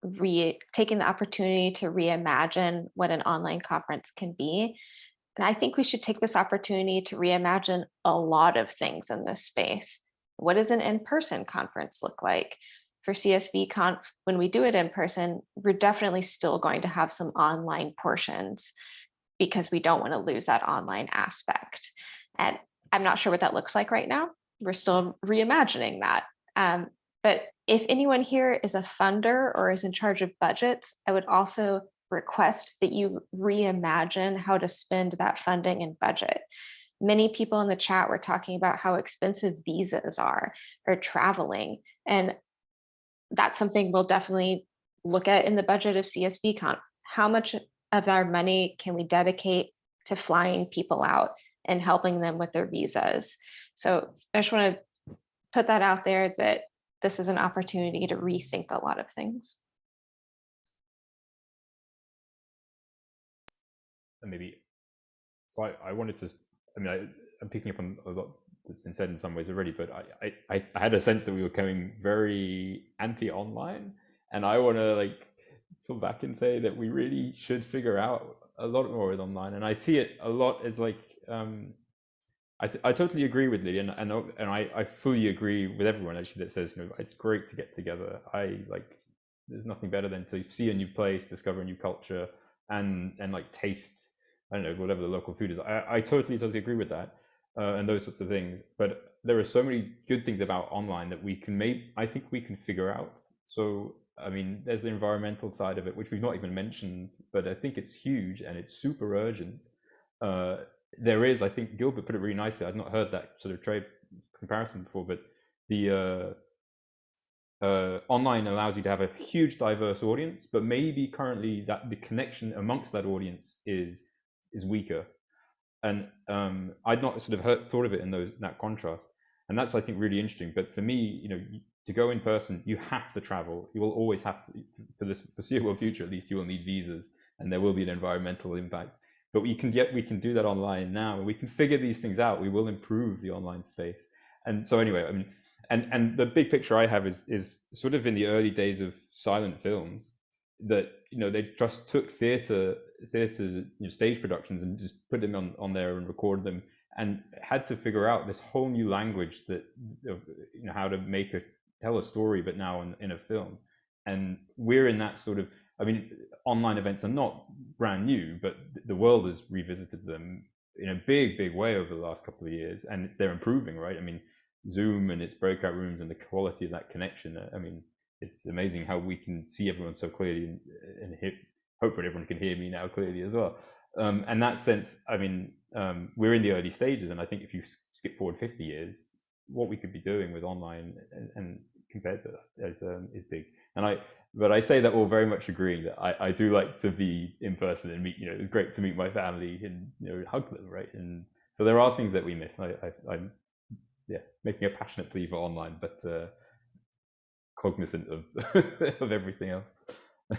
re taking the opportunity to reimagine what an online conference can be. And I think we should take this opportunity to reimagine a lot of things in this space. What does an in-person conference look like? For CSV Conf, when we do it in person, we're definitely still going to have some online portions because we don't want to lose that online aspect. And I'm not sure what that looks like right now we're still reimagining that. Um, but if anyone here is a funder or is in charge of budgets, I would also request that you reimagine how to spend that funding and budget. Many people in the chat were talking about how expensive visas are or traveling. And that's something we'll definitely look at in the budget of CSVConf. How much of our money can we dedicate to flying people out and helping them with their visas? So I just want to put that out there that this is an opportunity to rethink a lot of things. And maybe, so I, I wanted to, I mean, I, I'm picking up on a lot that's been said in some ways already, but I, I, I had a sense that we were coming very anti-online and I want to like pull back and say that we really should figure out a lot more with online. And I see it a lot as like, um, I, I totally agree with Lydia, and, and, and I, I fully agree with everyone actually that says, you know, it's great to get together. I like, there's nothing better than to see a new place, discover a new culture, and and like taste, I don't know, whatever the local food is. I, I totally, totally agree with that, uh, and those sorts of things. But there are so many good things about online that we can make. I think we can figure out. So, I mean, there's the environmental side of it, which we've not even mentioned, but I think it's huge and it's super urgent. Uh, there is, I think Gilbert put it really nicely. I'd not heard that sort of trade comparison before, but the uh, uh, online allows you to have a huge diverse audience, but maybe currently that the connection amongst that audience is is weaker. And um, I'd not sort of heard, thought of it in those that contrast, and that's I think really interesting. But for me, you know, to go in person, you have to travel. You will always have to for this foreseeable <laughs> future, at least. You will need visas, and there will be an environmental impact but we can get we can do that online now and we can figure these things out. We will improve the online space. And so anyway i mean and and the big picture i have is is sort of in the early days of silent films that you know they just took theatre theatre you know, stage productions and just put them on on there and recorded them and had to figure out this whole new language that you know how to make a tell a story but now in, in a film. And we're in that sort of i mean online events are not brand new but the world has revisited them in a big big way over the last couple of years and they're improving right? I mean zoom and its breakout rooms and the quality of that connection i mean it's amazing how we can see everyone so clearly and, and hear, hopefully everyone can hear me now clearly as well. Um, and that sense i mean um, we're in the early stages and i think if you skip forward 50 years what we could be doing with online and, and compared to that is, um, is big and i but i say that all very much agreeing that I, I do like to be in person and meet you know it's great to meet my family and you know hug them right and so there are things that we miss i, I i'm yeah making a passionate plea for online but uh cognizant of <laughs> of everything else <laughs>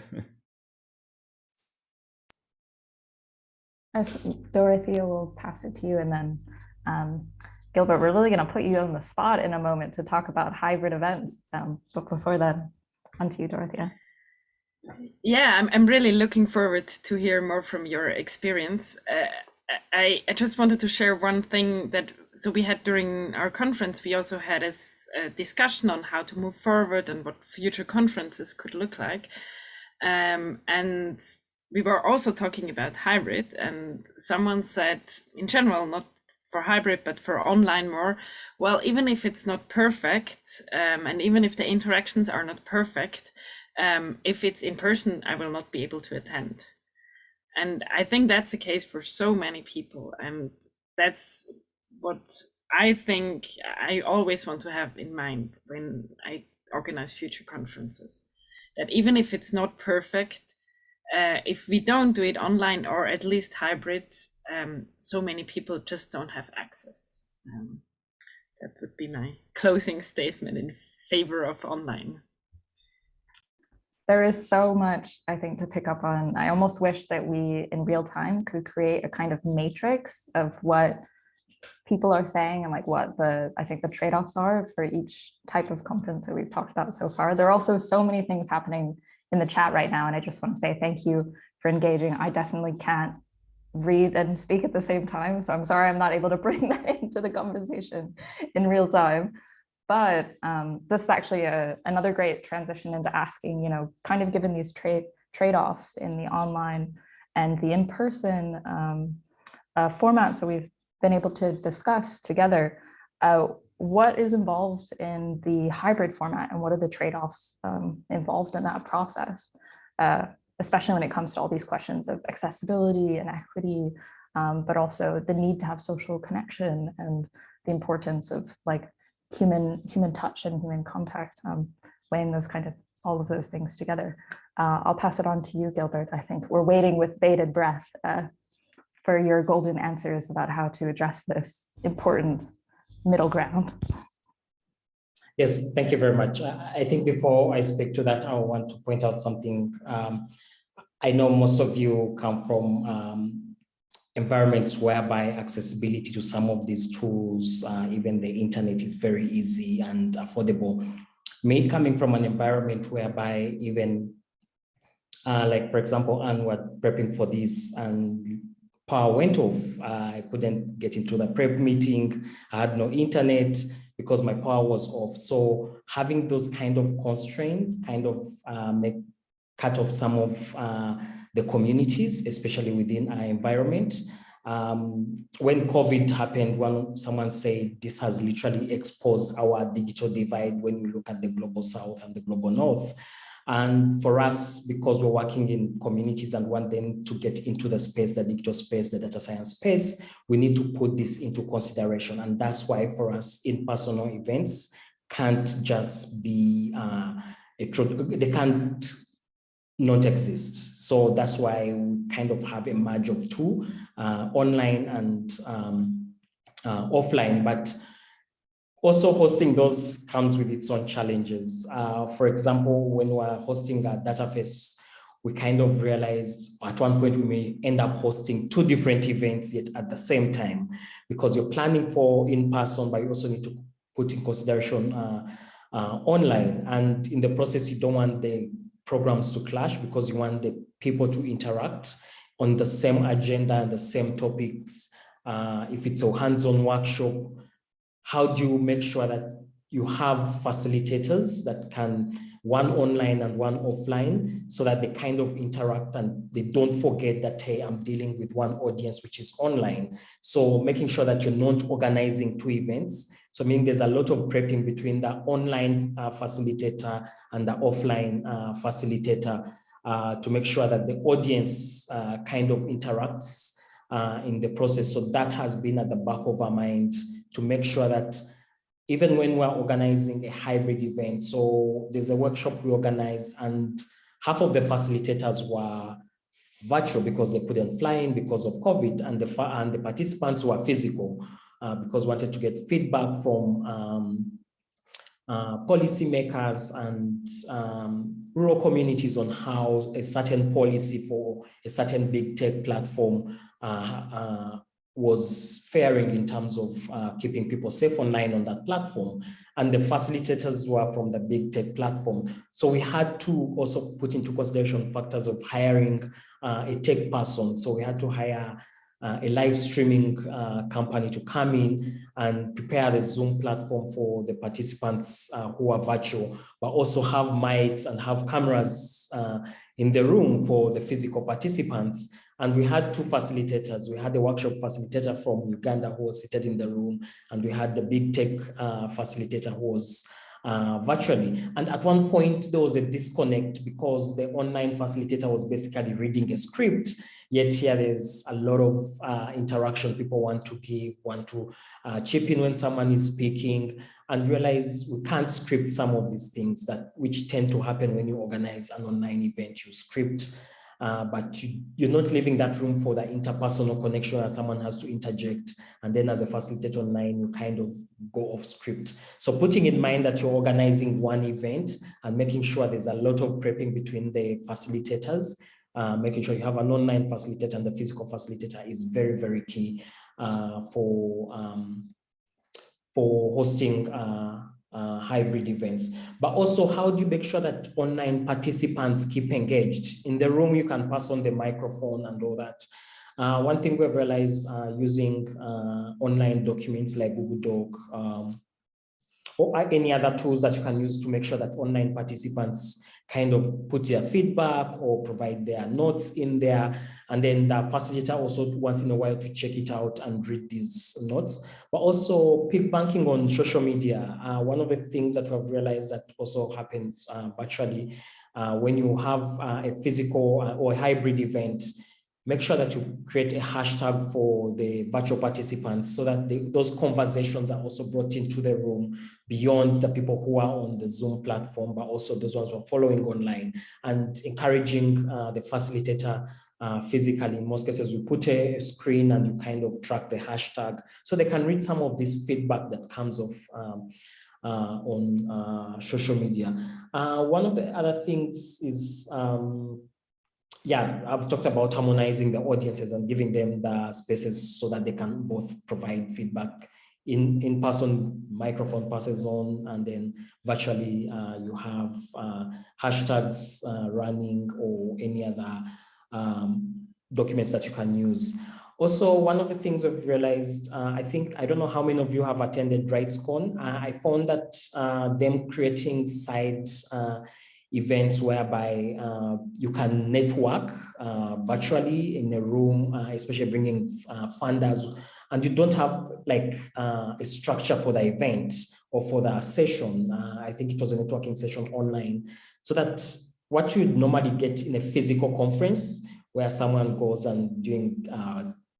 As Dorothea will pass it to you and then um, Gilbert, we're really going to put you on the spot in a moment to talk about hybrid events. Um, but before that, on to you, Dorothea. Yeah, I'm, I'm really looking forward to hear more from your experience. Uh, I, I just wanted to share one thing that so we had during our conference we also had a, a discussion on how to move forward and what future conferences could look like um, and we were also talking about hybrid and someone said in general not for hybrid but for online more. Well even if it's not perfect um, and even if the interactions are not perfect um, if it's in person i will not be able to attend. And i think that's the case for so many people and that's what i think i always want to have in mind when i organize future conferences that even if it's not perfect uh, if we don't do it online or at least hybrid, um, so many people just don't have access. Um, that would be my closing statement in favor of online. There is so much, I think, to pick up on. I almost wish that we, in real time, could create a kind of matrix of what people are saying and like what the I think the trade-offs are for each type of conference that we've talked about so far. There are also so many things happening in the chat right now. And I just want to say thank you for engaging. I definitely can't read and speak at the same time. So I'm sorry I'm not able to <laughs> bring that into the conversation in real time. But um, this is actually a, another great transition into asking, you know, kind of given these trade trade-offs in the online and the in-person um, uh, formats that we've been able to discuss together, uh, what is involved in the hybrid format and what are the trade-offs um, involved in that process, uh, especially when it comes to all these questions of accessibility and equity, um, but also the need to have social connection and the importance of like human human touch and human contact, um, weighing those kind of all of those things together. Uh, I'll pass it on to you, Gilbert. I think we're waiting with bated breath uh, for your golden answers about how to address this important middle ground. Yes, thank you very much. I think before I speak to that, I want to point out something. Um, I know most of you come from um, environments whereby accessibility to some of these tools, uh, even the internet is very easy and affordable. Me coming from an environment whereby even uh, like, for example, and we're prepping for this and power went off. I couldn't get into the prep meeting. I had no internet because my power was off. So having those kind of constraints kind of uh, make cut off some of uh, the communities, especially within our environment. Um, when COVID happened, when someone said this has literally exposed our digital divide when we look at the global south and the global north. And for us, because we're working in communities and want them to get into the space, the digital space, the data science space, we need to put this into consideration. And that's why for us, in-personal events can't just be, uh, a, they can't not exist. So that's why we kind of have a merge of two, uh, online and um, uh, offline. But also hosting those comes with its own challenges. Uh, for example, when we're hosting a DataFest, we kind of realized at one point we may end up hosting two different events yet at the same time because you're planning for in-person, but you also need to put in consideration uh, uh, online. And in the process, you don't want the programs to clash because you want the people to interact on the same agenda and the same topics. Uh, if it's a hands-on workshop, how do you make sure that you have facilitators that can one online and one offline so that they kind of interact and they don't forget that, hey, I'm dealing with one audience which is online. So making sure that you're not organizing two events. So I mean, there's a lot of prepping between the online uh, facilitator and the offline uh, facilitator uh, to make sure that the audience uh, kind of interacts uh, in the process. So that has been at the back of our mind to make sure that even when we're organizing a hybrid event. So there's a workshop we organized and half of the facilitators were virtual because they couldn't fly in because of COVID and the, and the participants were physical uh, because wanted to get feedback from um, uh, policymakers and um, rural communities on how a certain policy for a certain big tech platform uh, uh was faring in terms of uh, keeping people safe online on that platform. And the facilitators were from the big tech platform. So we had to also put into consideration factors of hiring uh, a tech person. So we had to hire uh, a live streaming uh, company to come in and prepare the Zoom platform for the participants uh, who are virtual, but also have mics and have cameras uh, in the room for the physical participants. And we had two facilitators. We had a workshop facilitator from Uganda who was seated in the room, and we had the big tech uh, facilitator who was uh, virtually. And at one point, there was a disconnect because the online facilitator was basically reading a script, yet here there's a lot of uh, interaction people want to give, want to uh, chip in when someone is speaking, and realize we can't script some of these things that which tend to happen when you organize an online event. You script uh, but you, are not leaving that room for the interpersonal connection as someone has to interject. And then as a facilitator online, you kind of go off script. So putting in mind that you're organizing one event and making sure there's a lot of prepping between the facilitators, uh, making sure you have an online facilitator and the physical facilitator is very, very key uh, for, um, for hosting uh, hybrid events, but also how do you make sure that online participants keep engaged? In the room, you can pass on the microphone and all that. Uh, one thing we've realized uh, using uh, online documents like Google Doc um, or any other tools that you can use to make sure that online participants kind of put their feedback or provide their notes in there. And then the facilitator also once in a while to check it out and read these notes, but also peak banking on social media. Uh, one of the things that we've realized that also happens uh, virtually uh, when you have uh, a physical uh, or a hybrid event, make sure that you create a hashtag for the virtual participants so that the, those conversations are also brought into the room beyond the people who are on the Zoom platform, but also those ones who are following online and encouraging uh, the facilitator uh, physically. In most cases, we put a screen and you kind of track the hashtag so they can read some of this feedback that comes off um, uh, on uh, social media. Uh, one of the other things is um, yeah, I've talked about harmonizing the audiences and giving them the spaces so that they can both provide feedback in in person microphone passes on and then virtually uh, you have uh, hashtags uh, running or any other um, documents that you can use. Also one of the things we've realized uh, i think i don't know how many of you have attended RightsCon uh, i found that uh, them creating side events whereby uh, you can network uh, virtually in a room, uh, especially bringing uh, funders, and you don't have like uh, a structure for the event or for the session. Uh, I think it was a networking session online, so that what you normally get in a physical conference where someone goes and doing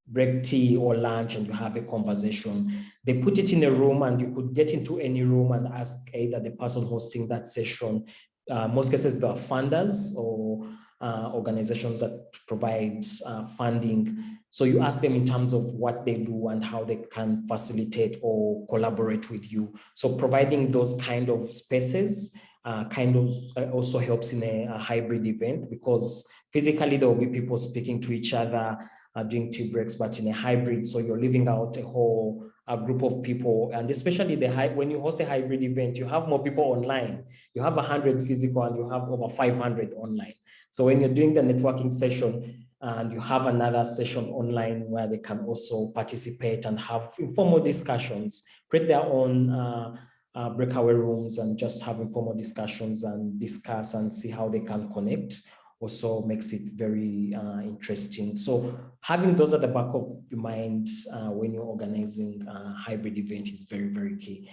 break tea or lunch and you have a conversation. They put it in a room and you could get into any room and ask either the person hosting that session uh, most cases are funders or uh, organizations that provide uh, funding. So you ask them in terms of what they do and how they can facilitate or collaborate with you. So providing those kind of spaces uh, kind of uh, also helps in a, a, hybrid event because physically there will be people speaking to each other uh, doing tea breaks, but in a hybrid, so you're leaving out a whole a group of people. And especially the high when you host a hybrid event you have more people online. You have 100 physical and you have over 500 online. So when you're doing the networking session and you have another session online where they can also participate and have informal discussions create their own uh, uh, breakaway rooms and just have informal discussions and discuss and see how they can connect also makes it very uh, interesting. So having those at the back of your mind uh, when you're organizing a hybrid event is very, very key.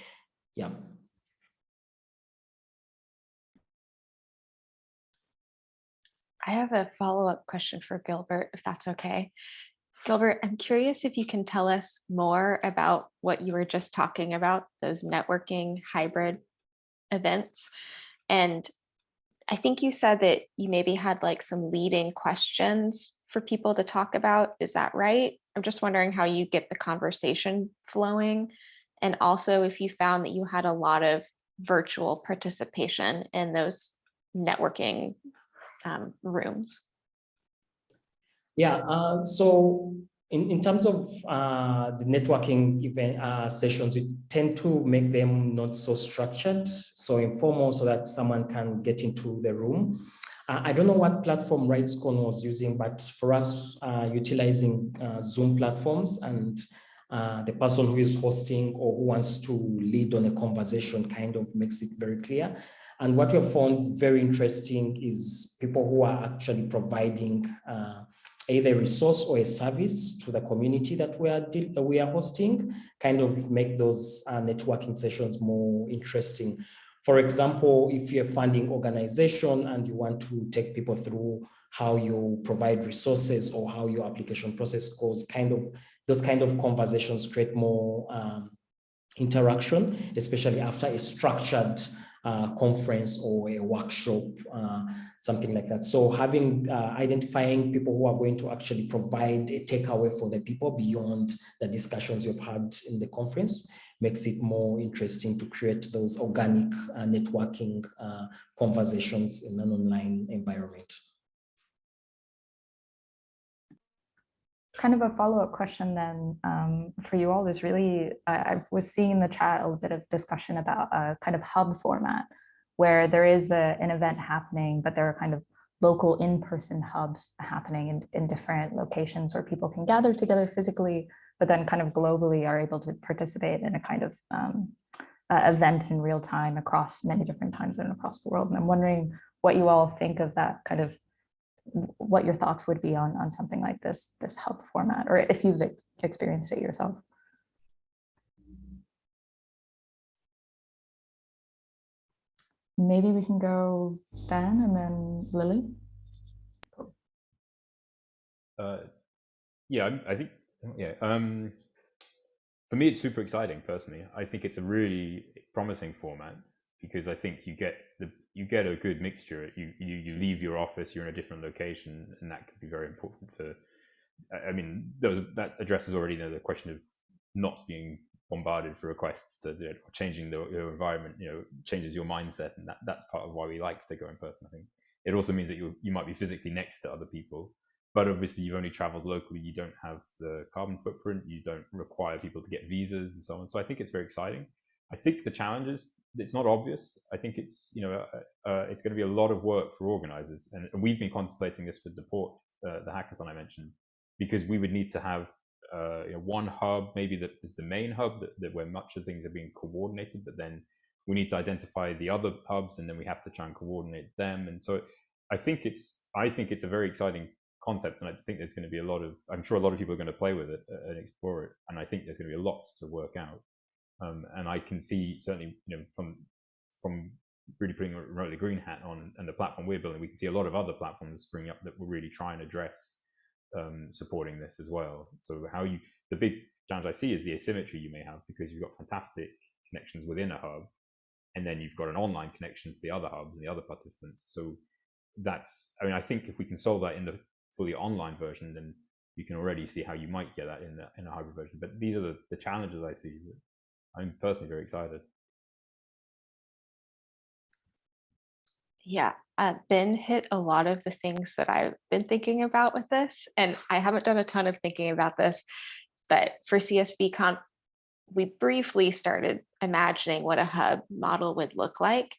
Yeah. I have a follow-up question for Gilbert, if that's okay. Gilbert, I'm curious if you can tell us more about what you were just talking about, those networking hybrid events. And I think you said that you maybe had like some leading questions for people to talk about. Is that right? I'm just wondering how you get the conversation flowing. And also if you found that you had a lot of virtual participation in those networking um, rooms. Yeah, uh, so in, in terms of uh, the networking event uh, sessions, we tend to make them not so structured, so informal so that someone can get into the room. Uh, I don't know what platform RightsCon was using, but for us, uh, utilizing uh, Zoom platforms and the person who is hosting or who wants to lead on a conversation kind of makes it very clear. And what we have found very interesting is people who are actually providing uh, either a resource or a service to the community that we are we are hosting, kind of make those uh, networking sessions more interesting. For example, if you're a funding organization and you want to take people through how you provide resources or how your application process goes, kind of those kind of conversations create more um, interaction, especially after a structured uh, conference or a workshop, uh, something like that. So having uh, identifying people who are going to actually provide a takeaway for the people beyond the discussions you've had in the conference makes it more interesting to create those organic uh, networking uh, conversations in an online environment. Kind of a follow-up question then um, for you all is really, I, I, was seeing in the chat a bit of discussion about a kind of hub format where there is a, an event happening, but there are kind of local in-person hubs happening in, in different locations where people can gather together physically, but then kind of globally are able to participate in a kind of um, uh, event in real time across many different times and across the world. And I'm wondering what you all think of that kind of what your thoughts would be on, on something like this, this hub format, or if you've ex experienced it yourself. Maybe we can go Ben and then Lily. Uh, yeah, I think, yeah. Um, for me, it's super exciting personally. I think it's a really promising format because I think you get the you get a good mixture. You you you leave your office, you're in a different location, and that could be very important for. I mean, those that addresses already you know, the question of not being bombarded for requests to do it, or changing the, your environment. You know, changes your mindset, and that that's part of why we like to go in person. I think it also means that you you might be physically next to other people, but obviously you've only traveled locally. You don't have the carbon footprint. You don't require people to get visas and so on. So I think it's very exciting. I think the challenges it's not obvious. I think it's you know uh, uh, it's going to be a lot of work for organizers, and, and we've been contemplating this with the port, uh, the hackathon I mentioned, because we would need to have uh, you know, one hub, maybe that is the main hub that, that where much of things are being coordinated, but then we need to identify the other hubs, and then we have to try and coordinate them. And so I think it's I think it's a very exciting concept, and I think there's going to be a lot of I'm sure a lot of people are going to play with it uh, and explore it, and I think there's going to be a lot to work out. Um, and I can see certainly, you know, from from really putting a remotely green hat on and the platform we're building, we can see a lot of other platforms spring up that will really try and address um, supporting this as well. So how you the big challenge I see is the asymmetry you may have because you've got fantastic connections within a hub, and then you've got an online connection to the other hubs and the other participants. So that's I mean I think if we can solve that in the fully online version, then you can already see how you might get that in the in a hybrid version. But these are the, the challenges I see I'm personally very excited. Yeah, uh, Ben hit a lot of the things that I've been thinking about with this, and I haven't done a ton of thinking about this, but for CSV Conf we briefly started imagining what a hub model would look like.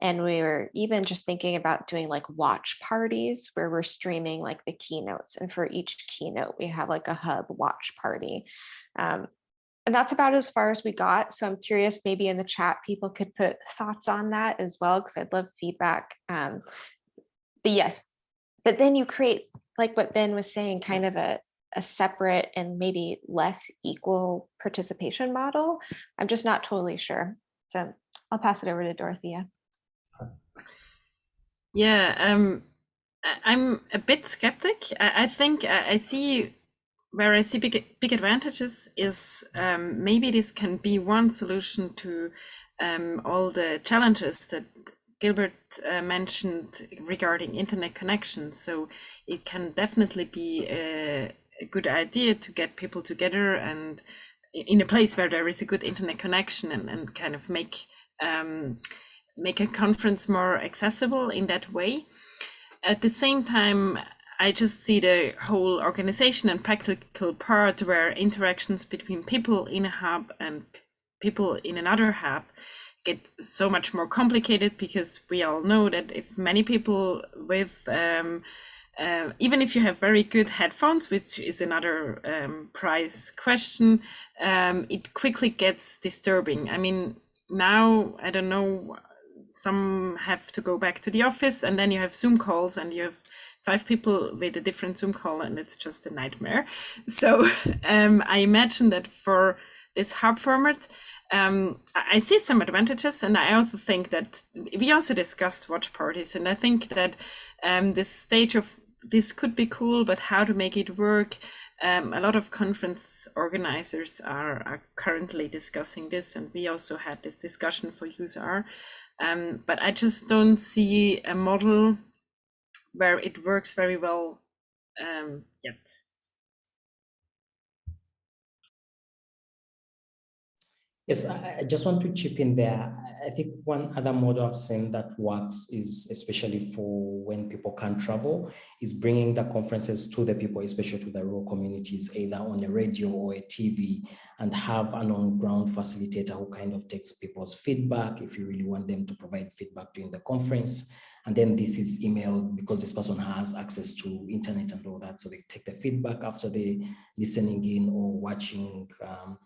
And we were even just thinking about doing like watch parties where we're streaming like the keynotes. And for each keynote, we have like a hub watch party. Um, and that's about as far as we got. So I'm curious, maybe in the chat, people could put thoughts on that as well, because I'd love feedback. Um, but yes, but then you create, like what Ben was saying, kind of a, a separate and maybe less equal participation model. I'm just not totally sure. So I'll pass it over to Dorothea. Yeah, um, I'm a bit skeptic. I, I think I, I see where I see big big advantages is um, maybe this can be one solution to um, all the challenges that Gilbert uh, mentioned regarding internet connection. So it can definitely be a, a good idea to get people together and in a place where there is a good internet connection and, and kind of make um, make a conference more accessible in that way. At the same time, I just see the whole organization and practical part where interactions between people in a hub and people in another hub get so much more complicated because we all know that if many people with um, uh, even if you have very good headphones, which is another um, price question, um, it quickly gets disturbing. I mean, now I don't know. Some have to go back to the office, and then you have Zoom calls, and you have five people with a different Zoom call, and it's just a nightmare. <laughs> So um, I imagine that for this hub format, um, I see some advantages, and I also think that we also discussed watch parties, and I think that um, this stage of this could be cool, but how to make it work. Um, a lot of conference organizers are, are, currently discussing this, and we also had this discussion for useR. Um, but I just don't see a model where it works very well um, yet. Yes, I, just want to chip in there. I think one other model I've seen that works is especially for when people can't travel is bringing the conferences to the people, especially to the rural communities, either on a radio or a TV and have an on-ground facilitator who kind of takes people's feedback if you really want them to provide feedback during the conference. And then this is emailed because this person has access to internet and all that. So they take the feedback after they listening in or watching um,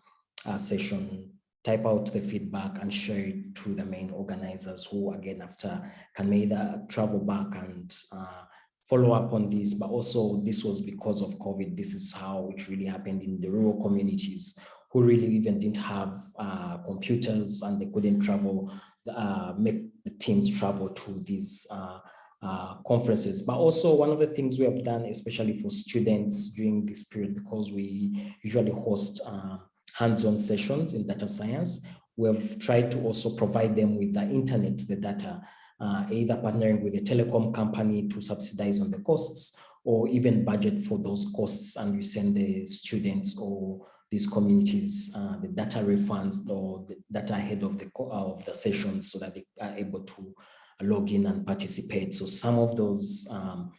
a session type out the feedback and share it to the main organizers who again after can either travel back and uh, follow up on this but also this was because of covid this is how it really happened in the rural communities who really even didn't have uh, computers and they couldn't travel uh, make teams travel to these uh, uh, conferences. But also one of the things we have done, especially for students during this period, because we usually host uh, hands-on sessions in data science. We've tried to also provide them with the internet, the data, uh, either partnering with a telecom company to subsidize on the costs or even budget for those costs and you send the students or these communities uh, the data refund or the data ahead of the of the sessions so that they are able to log in and participate. So some of those um,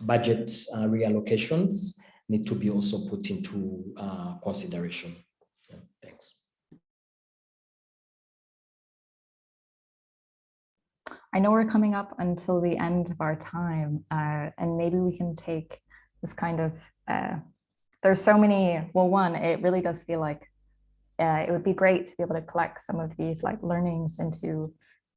budget uh, reallocations need to be also put into uh, consideration. Thanks. I know we're coming up until the end of our time, uh, and maybe we can take this kind of, uh, there's so many, well, one, it really does feel like uh, it would be great to be able to collect some of these like learnings into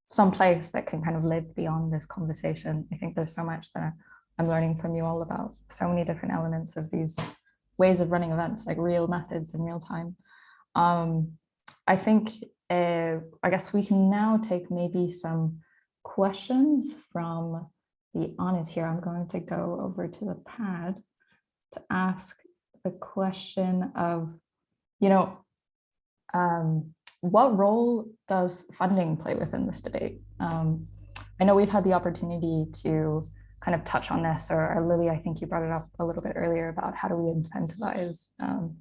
some place that can kind of live beyond this conversation. I think there's so much that I'm learning from you all about so many different elements of these ways of running events, like real methods in real time. Um, I think, uh, I guess we can now take maybe some questions from the audience here. I'm going to go over to the pad to ask the question of, you know, um, what role does funding play within this debate? Um, I know we've had the opportunity to kind of touch on this, or, or, Lily, I think you brought it up a little bit earlier about how do we incentivize um,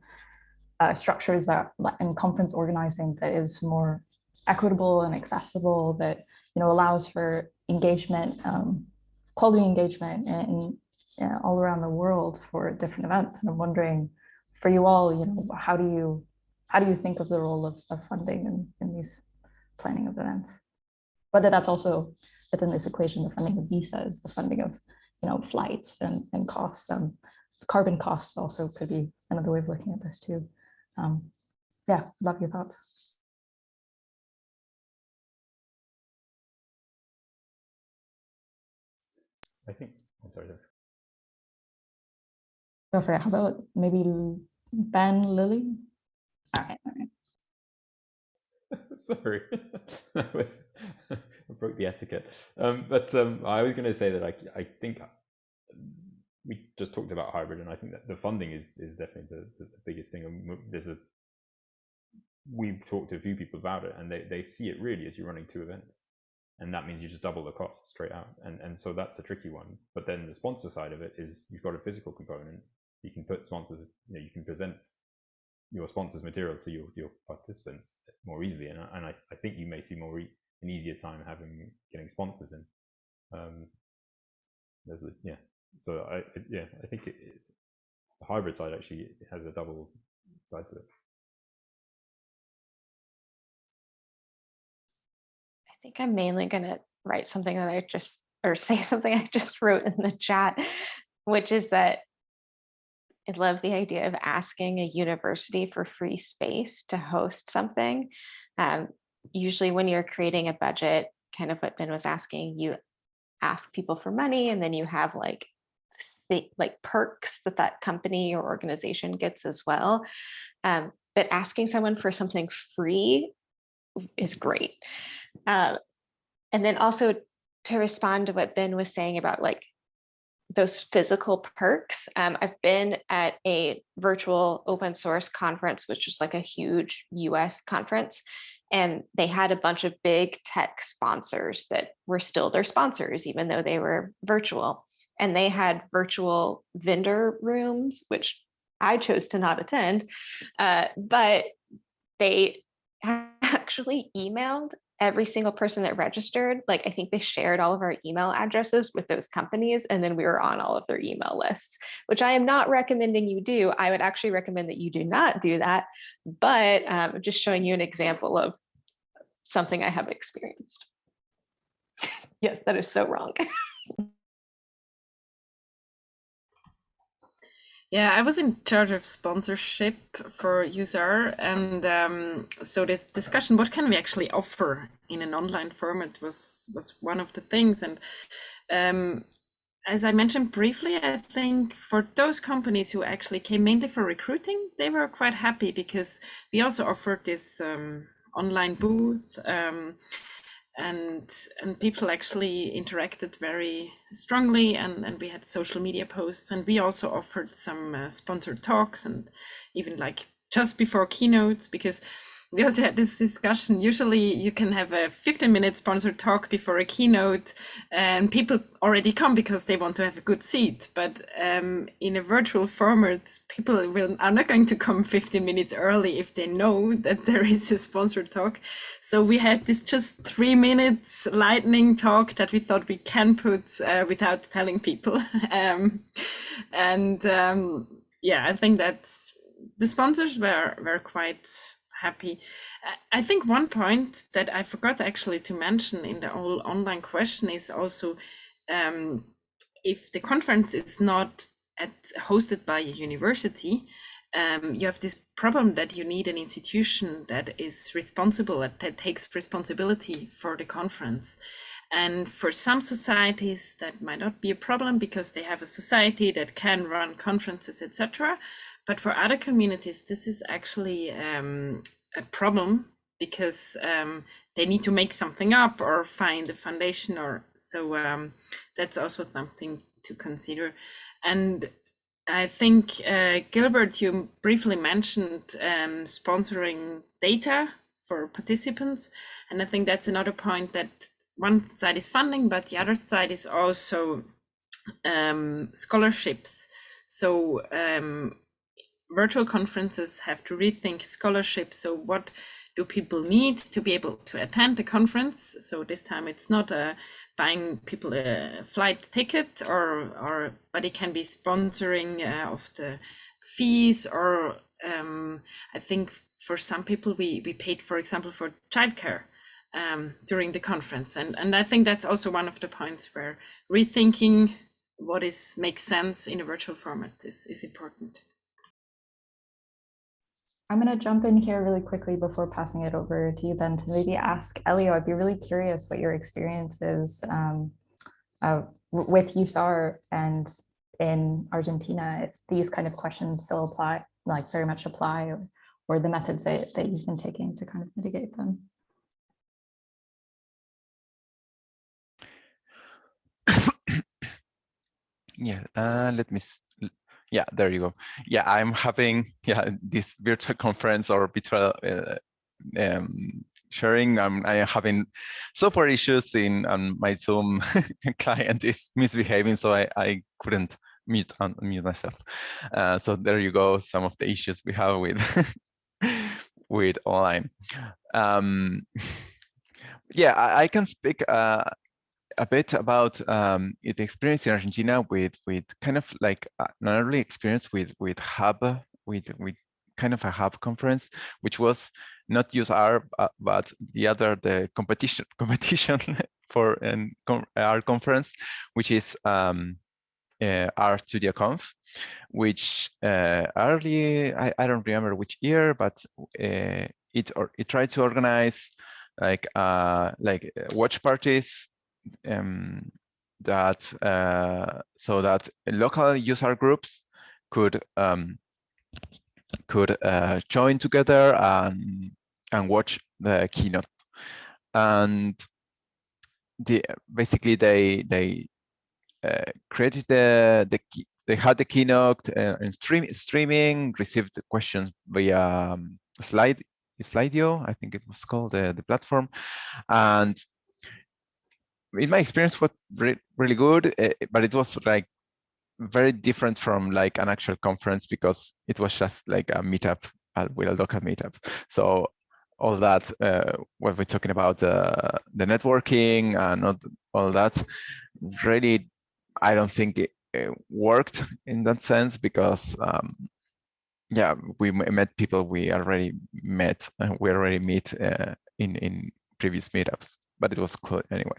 uh, structures that in conference organizing that is more equitable and accessible that you know allows for engagement um, quality engagement and all around the world for different events and i'm wondering for you all you know how do you how do you think of the role of, of funding in, in these planning of events? Whether that's also within this equation, the funding of visas, the funding of you know flights and, and costs, um, carbon costs also could be another way of looking at this too. Um, yeah, love your thoughts. I think, I'm sorry. Go for it. How about maybe Ben Lily? All right, all right. <laughs> Sorry, <laughs> I, was, <laughs> I broke the etiquette. Um, but um, I was going to say that I, I think we just talked about hybrid, and I think that the funding is is definitely the, the, the biggest thing. And there's a we've talked to a few people about it, and they they see it really as you're running two events, and that means you just double the cost straight out, and and so that's a tricky one. But then the sponsor side of it is you've got a physical component. You can put sponsors, you know, you can present your sponsors material to your, your participants more easily. And, I, and I, I think you may see more e an easier time having getting sponsors in. Um, yeah, so I yeah I think it, it, the hybrid side actually has a double side to it. I think I'm mainly going to write something that I just or <laughs> say something I just wrote in the chat, which is that I love the idea of asking a university for free space to host something. Um, usually when you're creating a budget, kind of what Ben was asking, you ask people for money and then you have like like perks that that company or organization gets as well. Um, but asking someone for something free is great. Uh, and then also to respond to what Ben was saying about like those physical perks. Um, I've been at a virtual open source conference, which was like a huge US conference. And they had a bunch of big tech sponsors that were still their sponsors, even though they were virtual. And they had virtual vendor rooms, which I chose to not attend. Uh, but they <laughs> actually emailed every single person that registered, like I think they shared all of our email addresses with those companies and then we were on all of their email lists, which I am not recommending you do. I would actually recommend that you do not do that, but um, just showing you an example of something I have experienced. <laughs> yes, that is so wrong. <laughs> Yeah, I was in charge of sponsorship for useR, and um, so this discussion, what can we actually offer in an online format, was was one of the things. And um, as I mentioned briefly, I think for those companies who actually came mainly for recruiting, they were quite happy because we also offered this um, online booth. Um, and and people actually interacted very strongly and and we had social media posts and we also offered some uh, sponsored talks and even like just before keynotes because we also had this discussion. Usually you can have a 15 minute sponsored talk before a keynote and people already come because they want to have a good seat. But um, in a virtual format, people will, are not going to come 15 minutes early if they know that there is a sponsored talk. So we had this just three minutes lightning talk that we thought we can put uh, without telling people. <laughs> um, and um, yeah, I think that the sponsors were, were quite happy. I think one point that I forgot actually to mention in the whole online question is also um, if the conference is not at, hosted by a university, um, you have this problem that you need an institution that is responsible, that takes responsibility for the conference. And for some societies, that might not be a problem because they have a society that can run conferences, etc. But for other communities, this is actually um, a problem because um, they need to make something up or find a foundation or so um, that's also something to consider. And I think, uh, Gilbert, you briefly mentioned um, sponsoring data for participants. And I think that's another point that one side is funding, but the other side is also um, scholarships. So um, virtual conferences have to rethink scholarship. So what do people need to be able to attend the conference? So this time it's not uh, buying people a flight ticket or, or but it can be sponsoring uh, of the fees or um, I think for some people we, we paid, for example, for childcare um, during the conference. And, and I think that's also one of the points where rethinking what is makes sense in a virtual format is, is important. I'm going to jump in here really quickly before passing it over to you, Ben, to maybe ask Elio. I'd be really curious what your experience is um, uh, with useR and in Argentina, if these kind of questions still apply, like very much apply, or, or the methods that, that you've been taking to kind of mitigate them. <coughs> yeah, uh, let me yeah, there you go. Yeah, I'm having <laughs> yeah this virtual conference or virtual uh, um, sharing. I'm I am having software issues in and my Zoom <laughs> client is misbehaving, so I I couldn't mute unmute myself. Uh, so there you go. Some of the issues we have with <laughs> with online. Um, yeah, I, I, can speak uh, a bit about um, the experience in Argentina with with kind of like uh, an early experience with with hub with with kind of a hub conference, which was not useR uh, but the other the competition <laughs> competition for an R conference, which is um, uh, RStudioConf, which uh, early I, I don't remember which year, but uh, it or it tried to organize like uh like uh, watch parties um, that uh, so that local user groups could um, could uh, join together and and watch the keynote. And the basically they they uh, created the the they had the keynote uh, and stream streaming received questions via um, slide Slido I think it was called the the platform. And in my experience was re really good uh, but it was like very different from like an actual conference because it was just like a meetup with a local meetup. So all that uh, what we're talking about uh, the networking and all, all that really i don't think it, it worked in that sense because um, yeah we met people we already met we already meet uh, in in previous meetups but it was cool anyway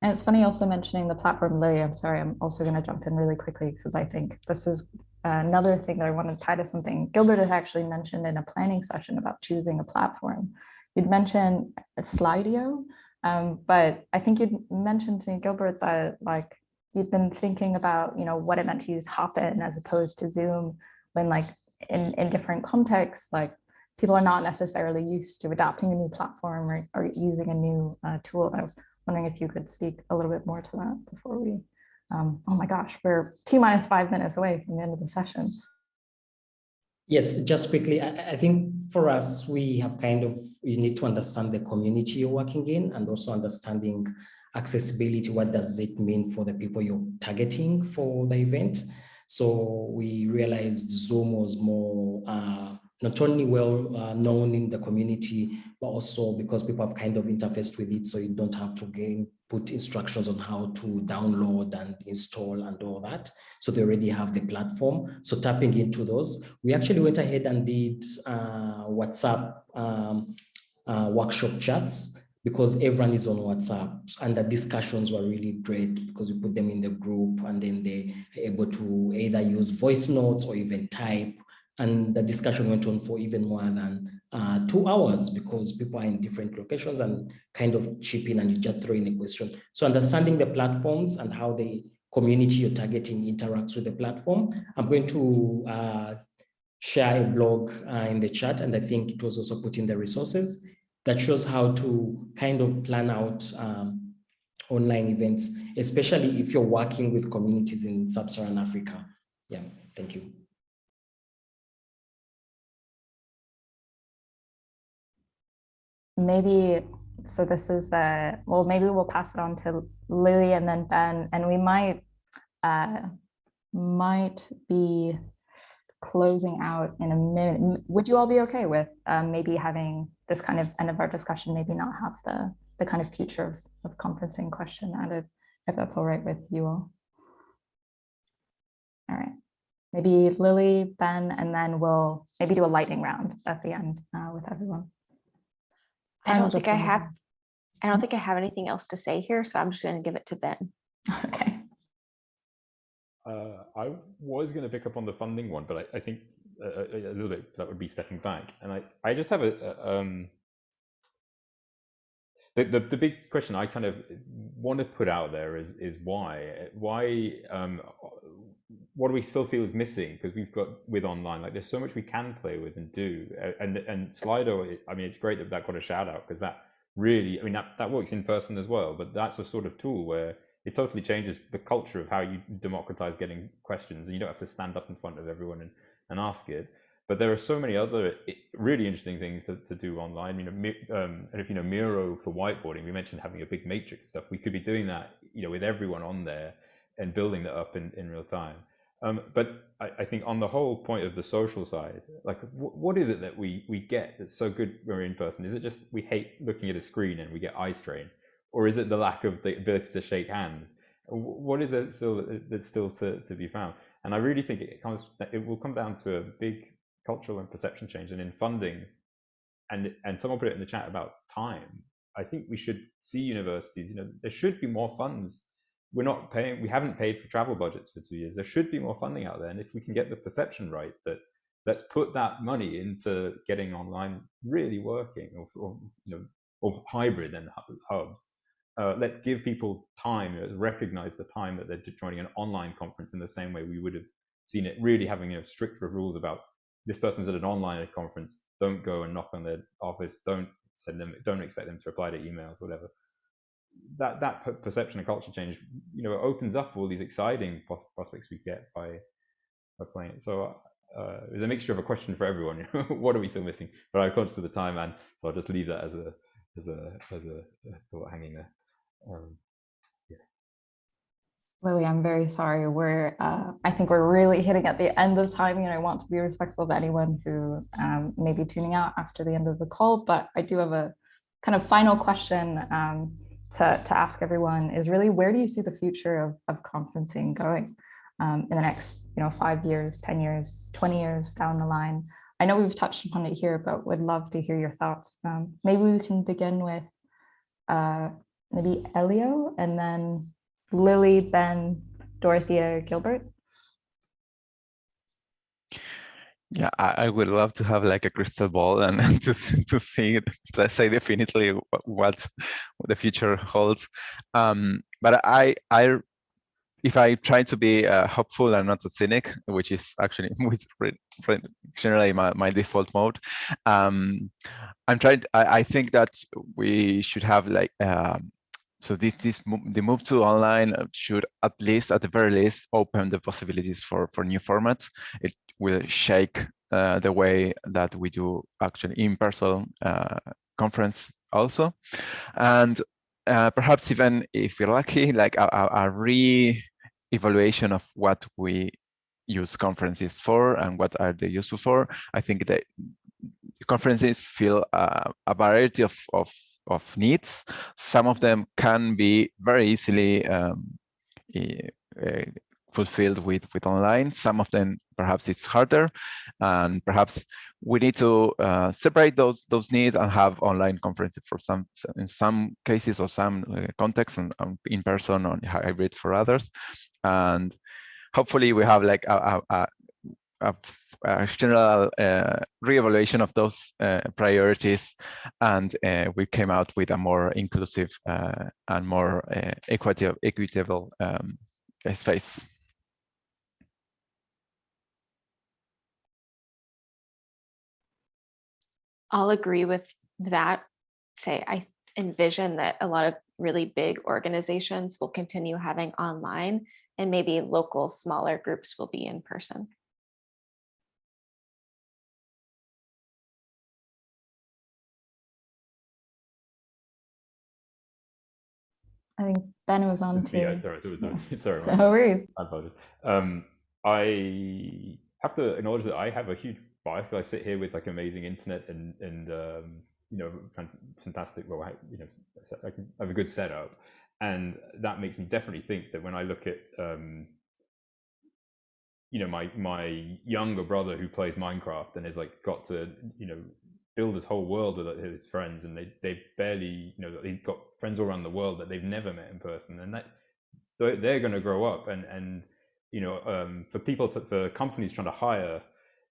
And it's funny also mentioning the platform, Lily. I'm sorry, I'm also going to jump in really quickly because I think this is another thing that I want to tie to something Gilbert has actually mentioned in a planning session about choosing a platform. You'd mentioned Slido, um, but I think you'd mentioned to me, Gilbert, that like you'd been thinking about, you know, what it meant to use Hopin as opposed to Zoom when like in, in different contexts, like people are not necessarily used to adopting a new platform or, or using a new uh, tool. I was wondering if you could speak a little bit more to that before we, um, oh my gosh, we're T minus five minutes away from the end of the session. Yes, just quickly, I, I, think for us, we have kind of, you need to understand the community you're working in and also understanding accessibility. What does it mean for the people you're targeting for the event? So we realized Zoom was more uh, not only well uh, known in the community, but also because people have kind of interfaced with it, so you don't have to gain, put instructions on how to download and install and all that. So they already have the platform. So tapping into those, we actually went ahead and did uh, WhatsApp um, uh, workshop chats because everyone is on WhatsApp and the discussions were really great because we put them in the group and then they are able to either use voice notes or even type and the discussion went on for even more than uh, two hours because people are in different locations and kind of chip in and you just throw in a question. So understanding the platforms and how the community you're targeting interacts with the platform. I'm going to uh, share a blog uh, in the chat and I think it was also put in the resources that shows how to kind of plan out um, online events, especially if you're working with communities in sub-Saharan Africa. Yeah, thank you. Maybe so this is uh well maybe we'll pass it on to Lily and then Ben and we might uh might be closing out in a minute would you all be okay with um, maybe having this kind of end of our discussion maybe not have the the kind of future of, of conferencing question added if that's all right with you all All right. Maybe Lily, Ben, and then we'll maybe do a lightning round at the end uh, with everyone. I don't think I have, down. I don't think I have anything else to say here, so I'm just going to give it to Ben. <laughs> Okay. Uh, I was going to pick up on the funding one, but I, I think a, a, a little bit that would be stepping back. And I, I just have a, a um, the, the the big question I kind of want to put out there is is why why um, what do we still feel is missing? Because we've got with online like there's so much we can play with and do. And and Slido I mean it's great that that got a shout out because that really I mean that that works in person as well but that's a sort of tool where it totally changes the culture of how you democratize getting questions and you don't have to stand up in front of everyone and, and ask it. But there are so many other really interesting things to, to do online. You know um, and if you know miro for whiteboarding we mentioned having a big matrix stuff. We could be doing that you know with everyone on there and building that up in, in real time. Um, but I, I think on the whole point of the social side like wh- what is it that we we get that's so good when we're in person? Is it just we hate looking at a screen and we get eye strain? Or is it the lack of the ability to shake hands? What is it still that's still to, to be found? And i really think it comes it will come down to a big cultural and perception change and in funding. And and someone put it in the chat about time. I think we should see universities you know there should be more funds we're not paying we haven't paid for travel budgets for two years. There should be more funding out there. And if we can get the perception right that let's put that money into getting online really working or, or you know or hybrid and hubs uh, let's give people time uh, recognize the time that they're joining an online conference in the same way we would have seen it really having you know stricter rules about this person's at an online conference don't go and knock on their office don't send them don't expect them to reply to emails whatever that that perception and culture change you know opens up all these exciting prospects we get by by playing it so uh, it's a mixture of a question for everyone <laughs> what are we still missing but i'm conscious of the time and so i'll just leave that as a as a as a, thought hanging there um, Lily, I'm very sorry. We're, uh, I think we're really hitting at the end of timing, and I want to be respectful of anyone who um, may be tuning out after the end of the call. But I do have a kind of final question um, to, to ask everyone is really where do you see the future of, of conferencing going um, in the next, you know, five years, 10 years, 20 years down the line? I know we've touched upon it here, but would love to hear your thoughts. Um, maybe we can begin with uh, maybe Elio and then Lily, Ben, Dorothea, Gilbert. Yeah, I, I would love to have like a crystal ball and, <laughs> to to see to say definitely what what the future holds. Um, but I I if I try to be uh, hopeful and not a cynic, which is actually <laughs> generally my, my default mode, um, I'm trying. I, I think that we should have like um, so this this the move to online should at least at the very least open the possibilities for for new formats. It will shake uh, the way that we do actually in-person uh, conference also, and uh, perhaps even if we're lucky, like a, a, a re-evaluation of what we use conferences for and what are they useful for. I think that conferences fill uh, a variety of, of, of needs. Some of them can be very easily um, eh, fulfilled with, with online. Some of them perhaps it's harder and perhaps we need to uh, separate those those needs and have online conferences for some in some cases or some uh, contexts and, in person or hybrid for others and hopefully we have like a, a, a, a general uh, reevaluation of those uh, priorities and uh, we came out with a more inclusive uh, and more uh, equitable, equitable um, space. I'll agree with that. Say, I envision that a lot of really big organizations will continue having online and maybe local smaller groups will be in person. I think Ben was on It's me, I- too. sorry, there was <laughs> no- sorry, No worries. I apologize. Um, I have to acknowledge that I have a huge bias because I sit here with like amazing internet and and um, you know fantastic. Well, I, you know, I have a good setup, and that makes me definitely think that when I look at um, you know my my younger brother who plays Minecraft and has like got to you know build his whole world with his friends and they they barely you know he's got friends all around the world that they've never met in person and that they're going to grow up and and you know um, for people to, for companies trying to hire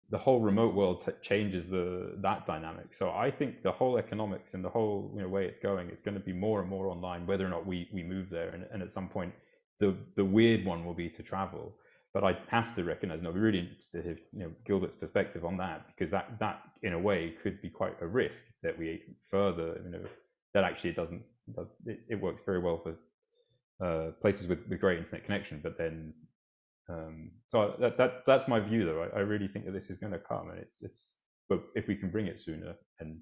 the whole remote world changes the that dynamic. So i think the whole economics and the whole you know, way it's going it's going to be more and more online whether or not we we move there. And, and at some point the the weird one will be to travel. But I have to recognize, and I'll be really interested to hear you know, Gilbert's perspective on that, because that, that in a way could be quite a risk that we further, you know, that actually it doesn't, it, it works very well for uh, places with, with great internet connection, but then, um, so that, that that's my view though. I, I really think that this is going to come and it's, it's, but if we can bring it sooner and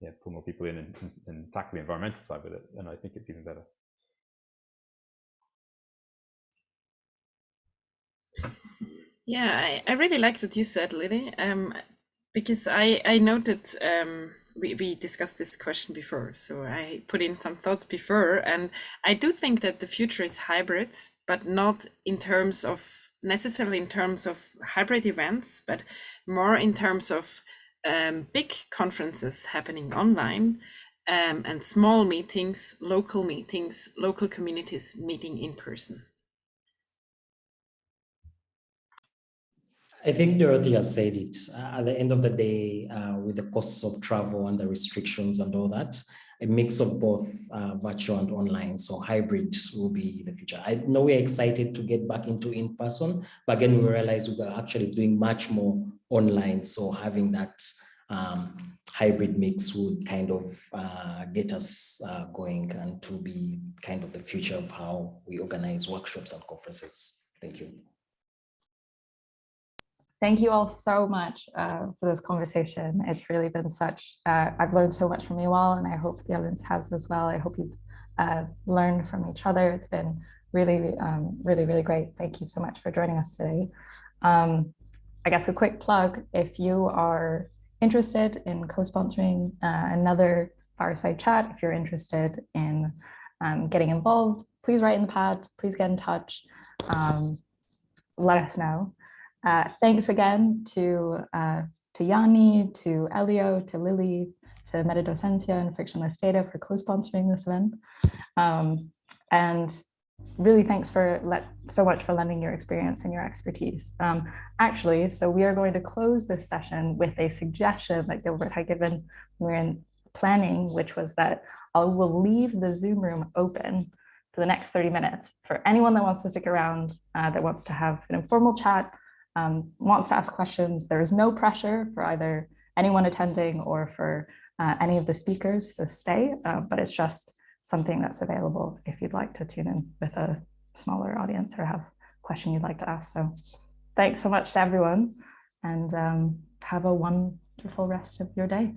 yeah, pull more people in and, and tackle the environmental side with it, then I think it's even better. Yeah, I, I really liked what you said, Lily, um, because I, I noted um, we, we discussed this question before, so I put in some thoughts before, and I do think that the future is hybrid, but not in terms of necessarily in terms of hybrid events, but more in terms of um, big conferences happening online um, and small meetings, local meetings, local communities meeting in person. I think Dorothy has said it. Uh, at the end of the day, uh, with the costs of travel and the restrictions and all that, a mix of both uh, virtual and online. So hybrid will be the future. I know we're excited to get back into in person, but again, we realize we're actually doing much more online. So having that um, hybrid mix would kind of uh, get us uh, going and to be kind of the future of how we organize workshops and conferences. Thank you. Thank you all so much uh, for this conversation. It's really been such, uh, I've learned so much from you all and I hope the audience has as well. I hope you've uh, learned from each other. It's been really, um, really, really great. Thank you so much for joining us today. Um, I guess a quick plug, if you are interested in co-sponsoring uh, another fireside chat, if you're interested in um, getting involved, please write in the pad, please get in touch, um, let us know. Uh, thanks again to, uh, to Yanni, to Elio, to Lily, to MetaDocencia and Frictionless Data for co-sponsoring this event. Um, and really thanks for let, so much for lending your experience and your expertise. Um, actually, so we are going to close this session with a suggestion that Gilbert had given when we are in planning, which was that I will leave the Zoom room open for the next 30 minutes for anyone that wants to stick around, uh, that wants to have an informal chat um, wants to ask questions, there is no pressure for either anyone attending or for uh, any of the speakers to stay, uh, but it's just something that's available if you'd like to tune in with a smaller audience or have a question you'd like to ask. So thanks so much to everyone and um, have a wonderful rest of your day.